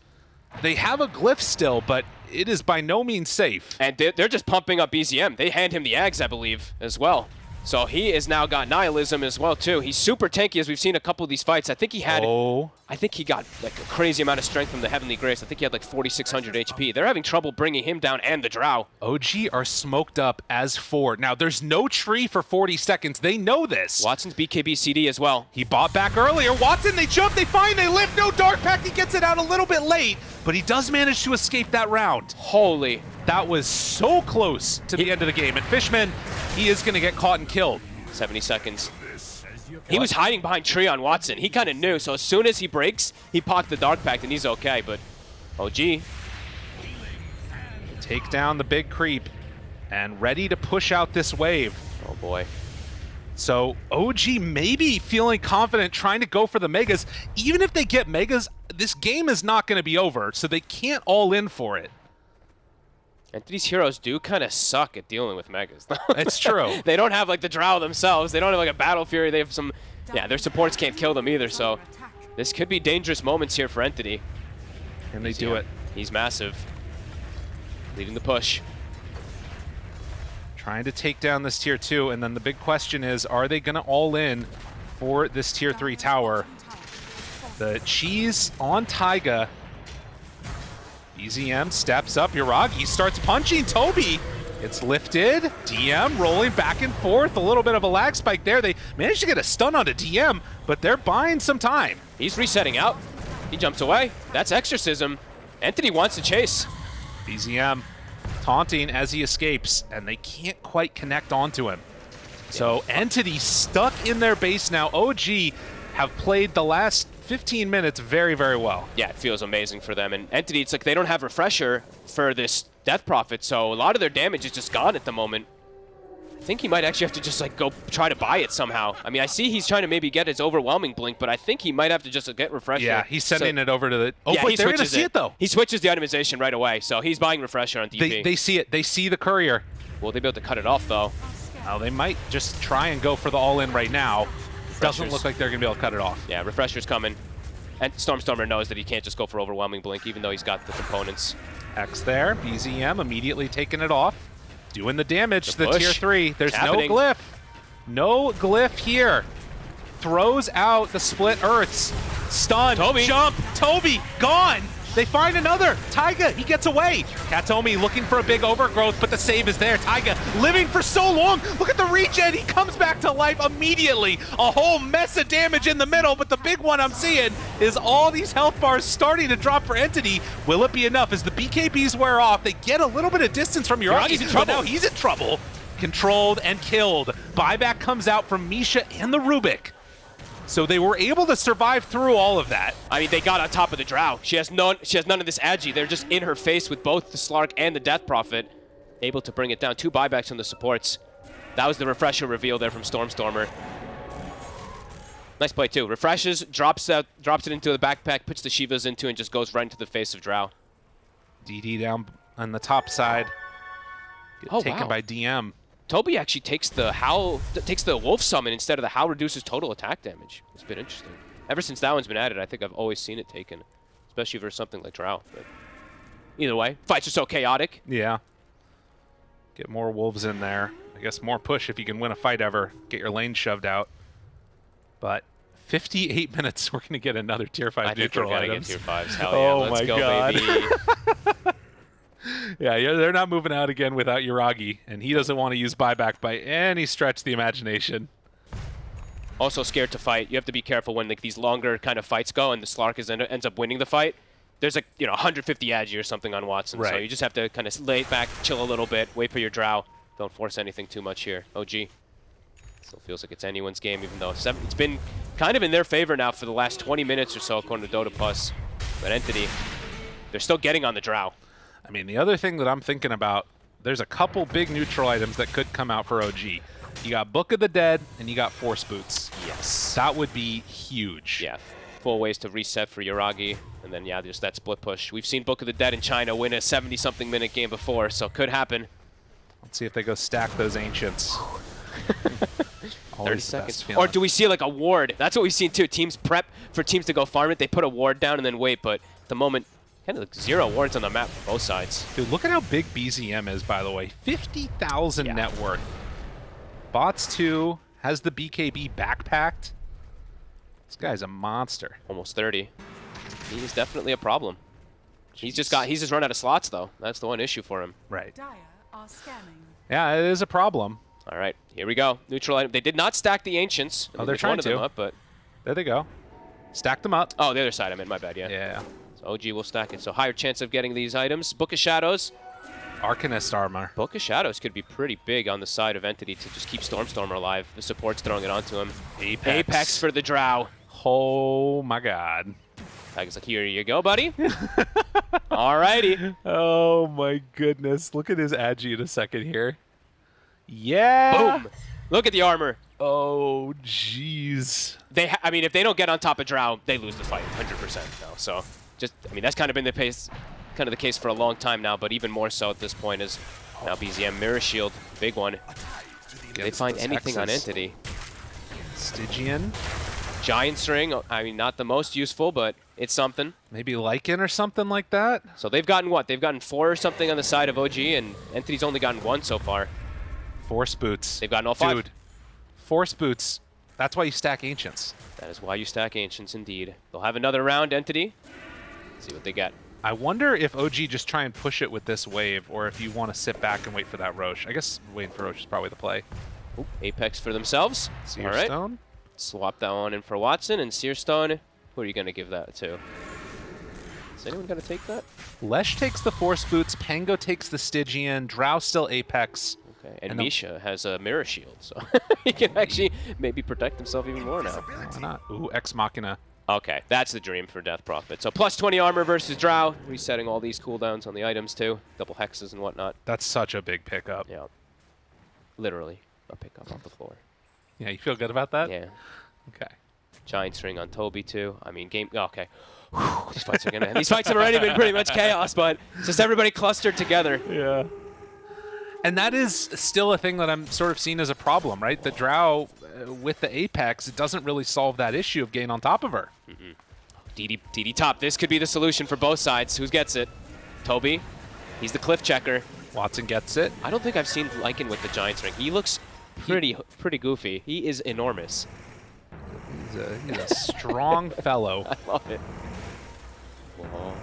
They have a glyph still, but it is by no means safe. And they're, just pumping up BZM. They hand him the Ags, I believe, as well. So he has now got Nihilism as well, too. He's super tanky, as we've seen a couple of these fights. I think he had... Oh, I think he got like a crazy amount of strength from the Heavenly Grace. I think he had like 4,600 HP. They're having trouble bringing him down and the Drow. OG are smoked up as four. Now, there's no tree for 40 seconds. They know this. Watson's BKB CD as well. He bought back earlier. Watson, they jump, they find, they lift. No Dark Pact. He gets it out a little bit late, but he does manage to escape that round. Holy. That was so close to the end of the game. And Fishman, he is going to get caught and killed. 70 seconds. He was hiding behind tree on Watson. He kind of knew, so as soon as he breaks, he pocked the Dark Pact and he's okay, but OG, Take down the big creep and ready to push out this wave. oh boy. So OG maybe feeling confident trying to go for the megas. Even if they get megas, this game is not going to be over, so they can't all in for it. And these heroes do kind of suck at dealing with Megas. It's true. they don't have like the Drow themselves. They don't have like a Battle Fury. They have some, yeah, their supports can't kill them either, so this could be dangerous moments here for Entity. And they do it. He's massive. Leading the push. Trying to take down this tier 2, and then the big question is, are they going to all in for this tier 3 tower? The cheese on Taiga. BZM steps up. Yuragi starts punching Toby. It's lifted. DM rolling back and forth. A little bit of a lag spike there. They managed to get a stun onto DM, but they're buying some time. He's resetting out. He jumps away. That's Exorcism. Entity wants to chase. BZM taunting as he escapes, and they can't quite connect onto him. So Entity stuck in their base now. OG have played the last 15 minutes very, very well. Yeah, it feels amazing for them. And Entity, it's like they don't have Refresher for this Death Prophet, so a lot of their damage is just gone at the moment. I think he might actually have to just like go try to buy it somehow. I mean, I see he's trying to maybe get his overwhelming blink, but I think he might have to just get Refresher. Yeah, he's sending So- it over to the. Oh, yeah, wait, they're going to see it, though. He switches the itemization right away, so he's buying Refresher on DP. They, they see it. They see the courier. Will they be able to cut it off, though? Now, they might just try and go for the all-in right now. Doesn't look like they're going to be able to cut it off. Yeah, Refresher's coming. And Stormstormer knows that he can't just go for overwhelming blink, even though he's got the components. X there. BZM immediately taking it off. Doing the damage The to the tier 3. There's happening. no glyph. No glyph here. Throws out the split earths. Stun. Toby. Jump. Toby. Gone. They find another. Taiga, he gets away. Katomi looking for a big overgrowth, but the save is there. Taiga living for so long. Look at the regen. He comes back to life immediately. A whole mess of damage in the middle, but the big one I'm seeing is all these health bars starting to drop for Entity. Will it be enough? As the BKBs wear off, they get a little bit of distance from Yuragi. Yuragi's in trouble. Now he's in trouble. Controlled and killed. Buyback comes out from Misha and the Rubik. So they were able to survive through all of that. I mean, they got on top of the Drow. She has none. She has none of this agi. They're just in her face with both the Slark and the Death Prophet, able to bring it down. Two buybacks on the supports. That was the refresher reveal there from Stormstormer. Nice play too. Refreshes, drops out, drops it into the backpack, puts the Shivas into, and just goes right into the face of Drow. DD down on the top side. Get Oh, taken wow. by DM. Toby actually takes the Howl, takes the Wolf Summon instead of the Howl reduces total attack damage. It's been interesting. Ever since that one's been added, I think I've always seen it taken, especially versus something like Drow. But either way, fights are so chaotic. Yeah. Get more wolves in there. I guess more push if you can win a fight ever. Get your lane shoved out. But 58 minutes, we're going to get another tier 5 I think we're neutral gonna items. get tier fives. Hell Oh let's my go, God. baby. Yeah, yeah, they're not moving out again without Yuragi, and he doesn't want to use buyback by any stretch of the imagination. also scared to fight. You have to be careful when like these longer kind of fights go, and the Slark is end, ends up winning the fight. There's like you know 150 agi or something on Watson, so you just have to kind of lay it back, chill a little bit, wait for your Drow. Don't force anything too much here. Oh, OG. Still feels like it's anyone's game, even though seven, it's been kind of in their favor now for the last 20 minutes or so, according to Dota Plus. But Entity, they're still getting on the Drow. I mean, the other thing that I'm thinking about, there's a couple big neutral items that could come out for OG. You got Book of the Dead, and you got Force Boots. Yes. That would be huge. Yeah, Four ways to reset for Yuragi, and then yeah, just that split push. We've seen Book of the Dead in China win a 70-something minute game before, so could happen. Let's see if they go stack those ancients. 30 seconds. Or do we see like a ward? That's what we've seen too. Teams prep for teams to go farm it. They put a ward down and then wait, but at the moment, kind of like zero wards on the map for both sides. Dude, look at how big BZM is, by the way. 50,000 Yeah. net worth. Bots 2 has the BKB backpacked. This guy's a monster. Almost 30. He's definitely a problem. He's just got. He's just run out of slots though. That's the one issue for him. Right. Dire are scanning. Yeah, it is a problem. All right, here we go. Neutral item. They did not stack the ancients. Oh, they're trying one them to. up, but There they go. Stack them up. oh, the other side. I meant my bad. Yeah. Yeah. So OG will stack it. So higher chance of getting these items. Book of Shadows. Arcanist armor. Book of Shadows could be pretty big on the side of Entity to just keep Stormstormer alive. The support's throwing it onto him. Apex. Apex for the Drow. Oh my god. Taiga's like, here you go, buddy. Alrighty. Oh my goodness. Look at his agi in a second here. Yeah. Boom. Look at the armor. Oh jeez. They, ha- I mean, if they don't get on top of Drow, they lose the fight, 100% now. So, just, I mean, that's kind of been the pace, kind of the case for a long time now, but even more so at this point is now BZM Mirror Shield, big one. They find those anything on. Entity. Stygian. Giant's Ring, I mean, not the most useful, but it's something. Maybe Lycan or something like that. So they've gotten what? They've gotten four or something on the side of OG, and Entity's only gotten one so far. Force boots. They've gotten all five. Dude, force boots. That's why you stack ancients. That is why you stack Ancients, indeed. They'll have another round, Entity. See what they get. I wonder if OG just try and push it with this wave, or if you want to sit back and wait for that Rosh. I guess waiting for Rosh is probably the play. Oop, Apex for themselves. All right. Swap that one in for Watson and Seer Stone. Who are you going to give that to? Is anyone going to take that? Lesh takes the force boots. Pango takes the Stygian. Drow still Apex. Okay, and And Misha has a mirror shield, so he can actually maybe protect himself even more now. Why not? Ooh, Ex Machina. Okay, that's the dream for Death Prophet. So plus 20 armor versus Drow, resetting all these cooldowns on the items too, double hexes and whatnot. That's such a big pickup. Yeah, literally a pickup off the floor. Yeah, you feel good about that? Yeah, Okay. giant's ring on Toby too. I mean, game. oh, okay, Whew, these fights are gonna. these fights have already been pretty much chaos, but it's just everybody clustered together. Yeah. And that is still a thing that I'm sort of seeing as a problem, right? The Drow uh, with the Apex, it doesn't really solve that issue of getting on top of her. DD, DD top. This could be the solution for both sides. Who gets it? Toby. He's the cliff checker. Watson gets it. I don't think I've seen Lycan with the giant ring. He looks pretty pretty goofy. He is enormous. He's a, he's a strong fellow. I love it. Whoa.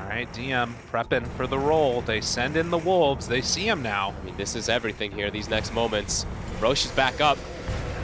All right, DM prepping for the roll. They send in the wolves. They see him now. I mean, this is everything here. These next moments. Rosh is back up.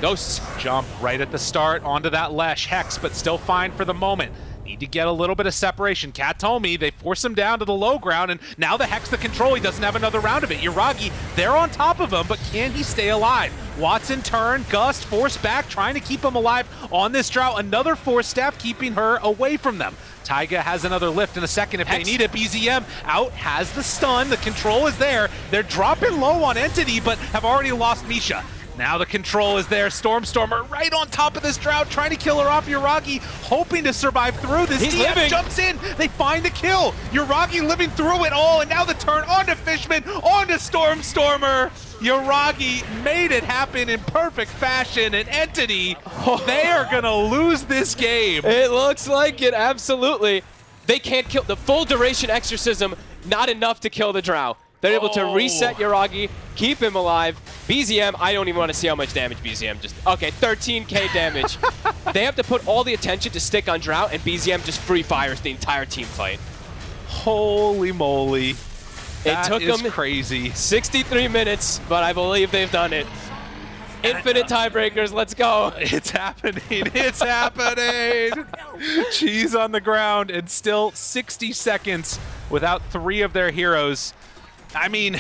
Ghosts. Jump right at the start onto that Lesh Hex, but still fine for the moment. Need to get a little bit of separation. Katomi, they force him down to the low ground, and now the Hex the control. He doesn't have another round of it. Yuragi, they're on top of him, but can he stay alive? Watson turn, Gust force back, trying to keep him alive on this Drow. Another force staff keeping her away from them. Taiga has another lift in a second if Hex. they need it. BZM out, has the stun. The control is there. They're dropping low on Entity, but have already lost Misha. Now the control is there. Stormstormer right on top of this Drow, trying to kill her off. Yuragi hoping to survive through this. He's DF living. jumps in. They find the kill. Yuragi living through it all, and now the turn onto Fishman, onto Stormstormer. Yuragi made it happen in perfect fashion. And Entity, they are gonna lose this game. It looks like it, absolutely. They can't kill the full duration exorcism, not enough to kill the drow. They're able to Oh. reset Yuragi, keep him alive. BZM, I don't even want to see how much damage BZM just. Okay, 13k damage. they have to put all the attention to stick on Drow, and BZM just free fires the entire team fight. Holy moly! It That took is them crazy. 63 minutes, but I believe they've done it. Infinite uh, tiebreakers, let's go. It's happening. It's happening. Cheese on the ground and still 60 seconds without three of their heroes. I mean,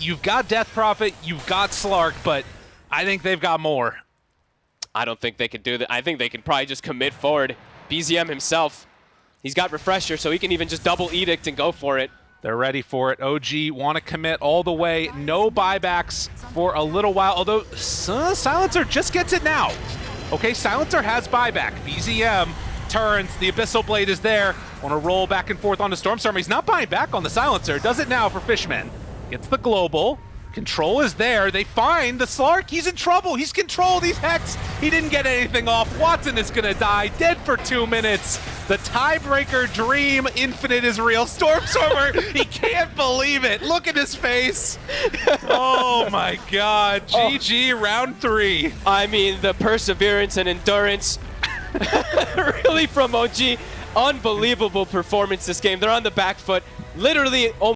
you've got Death Prophet, you've got Slark, but I think they've got more. I don't think they can do that. I think they can probably just commit forward. BZM himself, he's got Refresher, so he can even just double Edict and go for it. They're ready for it. OG want to commit all the way. No buybacks for a little while, although uh, Silencer just gets it now. Okay, Silencer has buyback. BZM turns. The Abyssal Blade is there. Want to roll back and forth onto Stormstormer. He's not buying back on the Silencer. Does it now for Fishman. Gets the Global. Control is there. They find the Slark. He's in trouble. He's controlled. He's Hex. He didn't get anything off. Watson is going to die. Dead for two minutes. The tiebreaker dream. Infinite is real. Stormstormer, he can't believe it. Look at his face. Oh my god. Oh. GG round three. I mean, the perseverance and endurance really from OG. Unbelievable performance this game. They're on the back foot. Literally oh